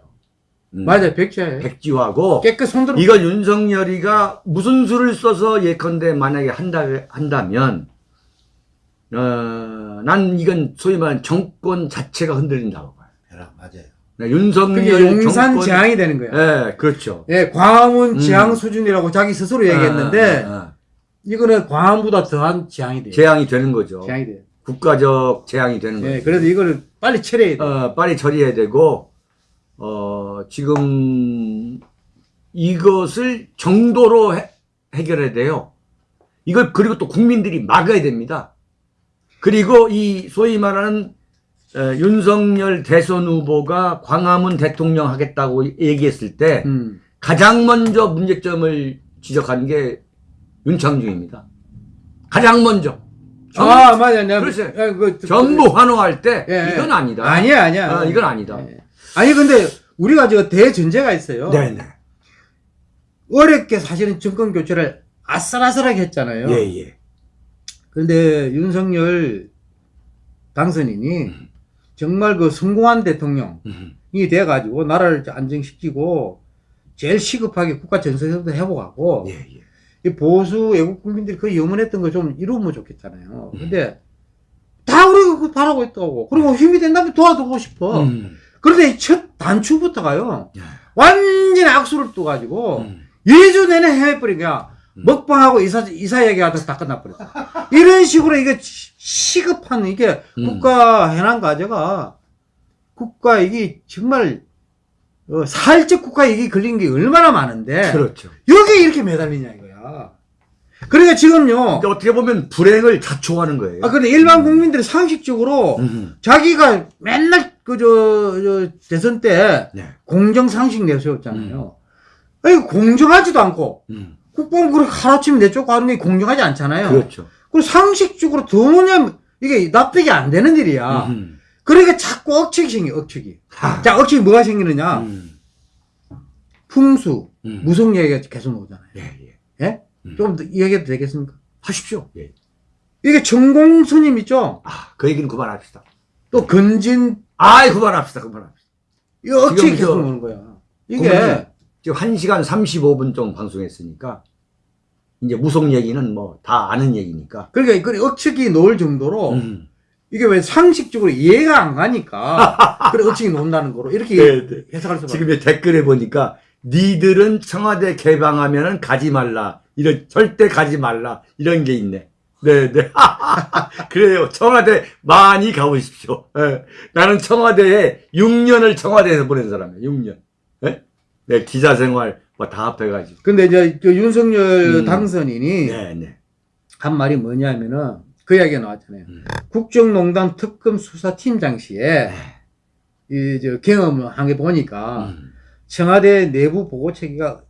음, 맞아요. 백지화예요. 백지화고 깨끗 손들어. 이거 윤석열이가 무슨 수를 써서 예컨대 만약에 한다 한다면 어, 난 이건 소위 말하는 정권 자체가 흔들린다고 봐요. 맞아요. 네, 윤석열 그게 용산 정권- 재앙이 되는 거야. 예, 그렇죠. 예, 광화문 음. 재앙 수준이라고 자기 스스로 얘기했는데 아, 아, 아. 이거는 광화문보다 더한 재앙이 돼요. 재앙이 되는 거죠. 재앙이 돼요. 국가적 재앙이 되는 예, 거죠. 그래서 이거를 빨리 처리해야 돼. 어, 빨리 처리해야 되고 어, 지금 이것을 정도로 해, 해결해야 돼요. 이걸 그리고 또 국민들이 막아야 됩니다. 그리고 이 소위 말하는 어, 윤석열 대선 후보가 광화문 대통령 하겠다고 얘기했을 때 음. 가장 먼저 문제점을 지적한 게 윤창중입니다. 가장 먼저. 아, 맞아. 내가 그렇지. 예, 그, 전부 환호할 때 예, 예. 이건 아니다. 아니야, 아니야. 아, 이건 아니다. 예. 아니 근데 우리가 저 대전제가 있어요. 네네. 어렵게 사실은 정권 교체를 아슬아슬하게 했잖아요. 예, 예. 그런데 윤석열 당선인이 정말 그 성공한 대통령이 음, 돼가지고 나라를 안정시키고 제일 시급하게 국가 전선도 회복하고 예, 예. 이 보수 외국 국민들이 그 염원했던 거 좀 이루면 좋겠잖아요. 음. 근데 다 우리가 그거 바라고 있다고. 그리고 힘이 된다면 도와주고 싶어. 음, 그런데 이첫 단추부터가요. 야, 완전히 악수를 둬가지고 음, 2주 내내 헤매버린 거야. 음. 먹방하고 이사, 이사 얘기하다 다 끝나버렸어. 이런 식으로 이게 시- 시급한 이게 음. 국가 해난 과제가 국가 이게 정말 어, 사회적 국가 이익이 걸린 게 얼마나 많은데 그렇죠. 여기 이렇게 매달리냐 이거야. 그러니까 지금요. 그러니까 어떻게 보면 불행을 자초하는 거예요. 아 근데 일반 국민들이 상식적으로 음, 자기가 맨날 그저 저 대선 때 네. 공정 상식 내세웠잖아요. 아니 공정하지도 않고 음, 국방부를 하루아침에 내쫓고 하는 게 공정하지 않잖아요. 그렇죠. 그 상식적으로 도무지 이게 납득이 안 되는 일이야. 음, 그러니까 자꾸 억측이 생겨, 억측이. 하, 자, 억측이 뭐가 생기느냐? 음, 풍수, 음. 무속 얘기가 계속 나오잖아요. 예, 예. 예? 음. 좀더 이야기해도 되겠습니까? 하십시오. 예. 이게 전공 스님 있죠? 아, 그 얘기는 그만합시다. 또 건진, 아이, 그만합시다. 그만합시다. 이 억측이 계속 저- 나오는 거야. 이게, 지금 1시간 35분 정도 방송했으니까 이제 무속 얘기는 뭐 다 아는 얘기니까. 그러니까 그 억측이 놓을 정도로 음. 이게 왜 상식적으로 이해가 안 가니까 그래 억측이 놓는다는 거로 이렇게 네, 네. 해석할 수밖에 지금 이 댓글에 보니까 니들은 청와대 개방하면은 가지 말라. 이런 절대 가지 말라. 이런 게 있네. 네, 네. 그래요. 청와대 많이 가보십시오. 예. 나는 청와대에 6년을 청와대에서 보낸 사람이에요. 6년. 네? 네, 기자 생활 뭐 다 합해가지고. 근데 이제 그 윤석열 음. 당선인이 네, 네. 한 말이 뭐냐면은 그 이야기가 나왔잖아요. 음. 국정농단 특검 수사팀장 시에 네. 이저 경험을 한 게 보니까 음. 청와대 내부 보고 체계가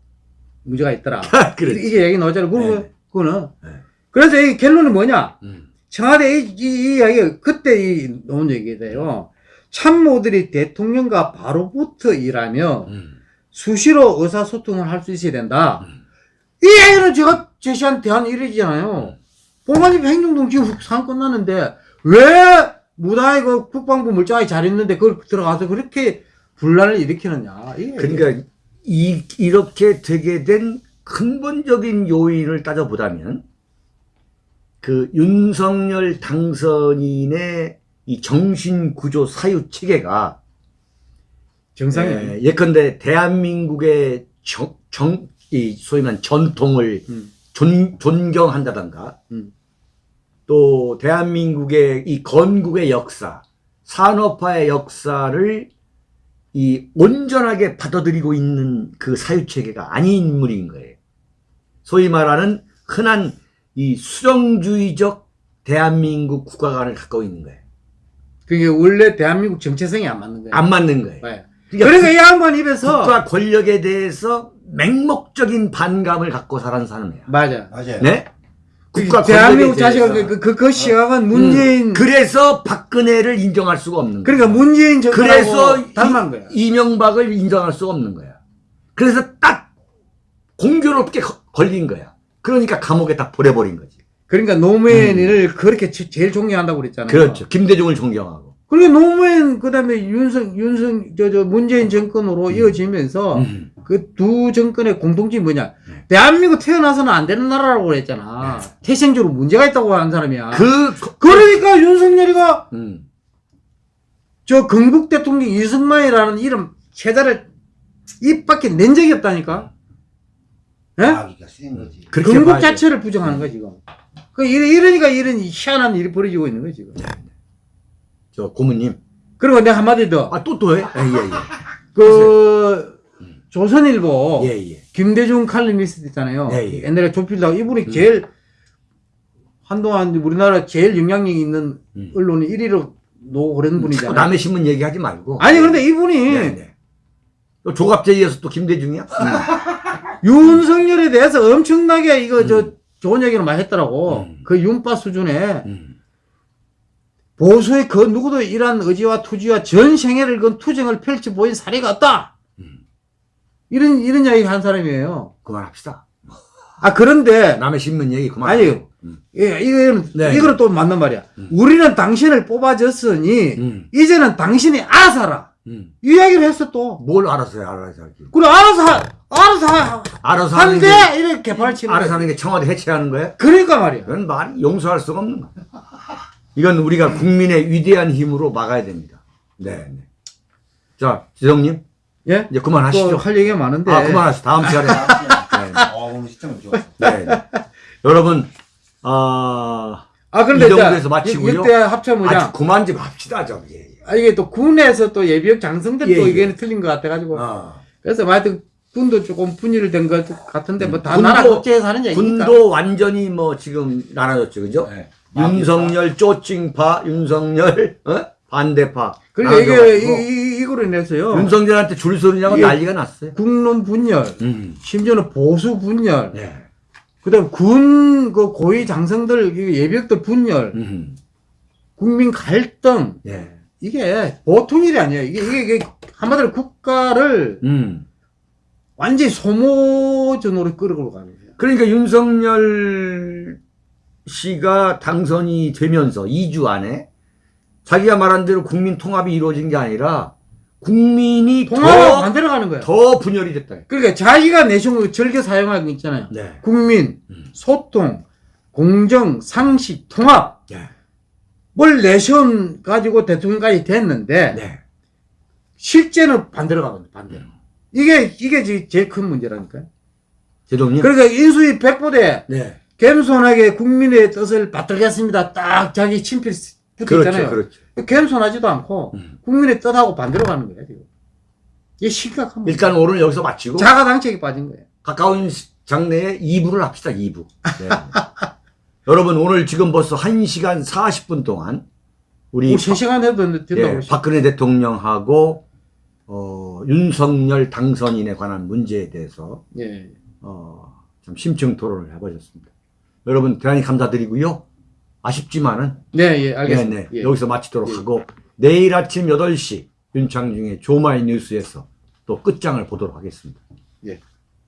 문제가 있더라. 그렇지. 이게 얘기 나오잖아요. 그거, 네. 그거는. 네. 그래서 이 결론은 뭐냐? 음. 청와대 이, 이, 이 이야기 그때 이 나온 얘기인데요. 참모들이 대통령과 바로부터 일하며 음. 수시로 의사소통을 할 수 있어야 된다. 음. 이 얘기는 제가 제시한 대안 일이잖아요. 보관집 행정동 지금 상 끝났는데 왜 무당이 그 국방부 물자에 잘 있는데 그걸 들어가서 그렇게 분란을 일으키느냐. 이게 그러니까 이, 이렇게 되게 된 근본적인 요인을 따져보자면 그 윤석열 당선인의 이 정신구조 사유 체계가 정상이 예, 예컨대 대한민국의 정, 정, 이 소위 말하는 전통을 음. 존, 존경한다던가 음. 또 대한민국의 이 건국의 역사, 산업화의 역사를 이 온전하게 받아들이고 있는 그 사유체계가 아닌 인물인 거예요. 소위 말하는 흔한 이 수령주의적 대한민국 국가관을 갖고 있는 거예요. 그게 원래 대한민국 정체성이 안 맞는 거예요. 안 맞는 거예요. 네. 그러니까 이 양반 입에서 국가 권력에 대해서 맹목적인 반감을 갖고 살아는 사람이에요. 맞아. 맞아요. 네? 국가 대한민국 자식은 대해서. 그, 그, 그 시각은 문재인 음, 그래서 박근혜를 인정할 수가 없는 거예요. 그러니까 문재인 그래서 정권하고 닮은 거야. 이, 이명박을 인정할 수가 없는 거야. 그래서 딱 공교롭게 거- 걸린 거야. 그러니까 감옥에 다 보내버린 거지. 그러니까 노무현을 그렇게 제- 제일 존경한다고 그랬잖아요. 음. 그렇죠. 김대중을 존경하고. 그리고 노무현 그다음에 윤석 윤석 저 저 문재인 정권으로 이어지면서 음. 그두 정권의 공통점이 뭐냐? 네. 대한민국 태어나서는 안 되는 나라라고 그랬잖아. 태생적으로 문제가 있다고 하는 사람이야. 그, 그, 러니까 윤석열이가 음. 저 건국 대통령 이승만이라는 이름 세자를 입 밖에 낸 적이 없다니까. 예? 그렇게 건국. 자체를 부정하는 거야 지금. 그 이러- 이러니까 이런 희한한 일이 벌어지고 있는 거야 지금. 저 고모님. 그리고 내가 한마디 더. 아, 또, 또 해? 예, 예, 그 조선일보 예. 예, 예. 김대중 칼럼니스트 있잖아요. 예, 예. 옛날에 조필다고 이분이 음. 제일 한동안 우리나라 제일 영향력 있는 음. 언론에 1위로 놓고 그런 분이잖아요. 남의 신문 얘기하지 말고. 아니 그런데 이분이 네, 네. 또 조갑제이에서 또 김대중이야? 윤석열에 대해서 엄청나게 이거 저 음. 좋은 얘기를 많이 했더라고. 음. 그 윤파 수준에 음. 보수의 그 누구도 이러한 의지와 투지와 전 생애를 건 투쟁을 펼쳐 보인 사례가 없다. 음. 이런 이런 이야기 한 사람이에요. 그만합시다. 아 그런데 남의 신문 얘기 그만. 아니요. 음. 예, 이거는 네. 이거는 또 맞는 말이야. 음. 우리는 당신을 뽑아줬으니 음. 이제는 당신이 알아서. 음. 이 이야기를 했어 또. 뭘 알아서 해, 알아서 하기. 그래 알아서 하, 알아서 하, 알아서 하는 게, 이렇게 발치는. 알아서. 하는 게 청와대 해체하는 거야? 그러니까 말이야. 이건 말 용서할 수가 없는 거야. 이건 우리가 국민의 위대한 힘으로 막아야 됩니다. 네. 네. 자, 지성님, 예? 이제 그만하시죠. 또할 얘기가 많은데. 아, 그만하시죠. 다음 시간에. 어, 오늘 시점 좋았어. 네. 네. 여러분, 아, 아 그런데 이 정도에서 마치고요. 이때 합쳐보자. 아주 그만 좀 합시다, 저기. 아, 이게 또 군에서 또 예비역 장성들 예, 또 예. 의견이 틀린 것 같아가지고. 어. 그래서 뭐 하여튼 군도 조금 분열된 것 같은데 뭐다 군도- 나라 국제에서 하는 얘기니까. 군도 완전히 뭐 지금 나눠졌죠, 그죠? 네. 윤석열 쪼칭파, 윤석열 어? 반대파. 그러니까 이게 이, 이, 이거로 인해서요. 윤석열한테 줄 서느냐고 난리가 났어요. 국론 분열, 음. 심지어는 보수 분열, 네. 그다음 군 그 고위 장성들 이 예비역들 분열, 음. 국민 갈등 네. 이게 보통 일이 아니에요. 이게 이게, 이게 한마디로 국가를 음. 완전히 소모전으로 끌어가는 거예요. 그러니까 윤석열 씨가 당선이 되면서 2주 안에 자기가 말한 대로 국민 통합이 이루어진 게 아니라 국민이 더, 반대로 가는 거예요. 더 분열이 됐다. 그러니까 자기가 내세운 즐겨 사용하는 거 있잖아요. 네. 국민, 음. 소통, 공정, 상식, 통합 네. 뭘 내세운 가지고 대통령까지 됐는데 네. 실제는 반대로 가거든요. 반대로. 이게 이게 제- 제일 큰 문제라니까요. 제동님. 그러니까 인수위 백보대 네. 겸손하게 국민의 뜻을 받들겠습니다. 딱 자기 친필 붙어 그렇죠. 있잖아요. 그렇죠. 겸손하지도 않고 음. 국민의 뜻하고 반대로 가는 거예요. 지금. 이게 심각한 문 일단 오늘 여기서 마치고 자가당착에 빠진 거예요. 가까운 시- 장래에 2부를 합시다. 2부. 네. 여러분 오늘 지금 벌써 1시간 40분 동안 우리 뭐 3시간 해도 된다고 예. 박근혜 대통령하고 어, 윤석열 당선인에 관한 문제에 대해서 예. 어, 좀 심층 토론을 해보셨습니다. 여러분 대단히 감사드리고요. 아쉽지만은 네, 예, 네, 알겠습니다. 네, 예. 여기서 마치도록 예. 하고 내일 아침 8시 윤창중의 조마이 뉴스에서 또 끝장을 보도록 하겠습니다. 예.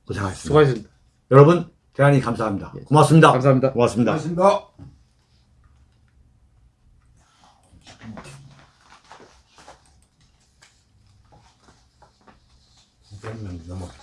고생하셨습니다. 수고하셨습니다. 여러분 대단히 감사합니다. 고맙습니다. 감사합니다. 고맙습니다. 고맙습니다. 구백 명 넘었어. 거의 천명 다. 와, 방금.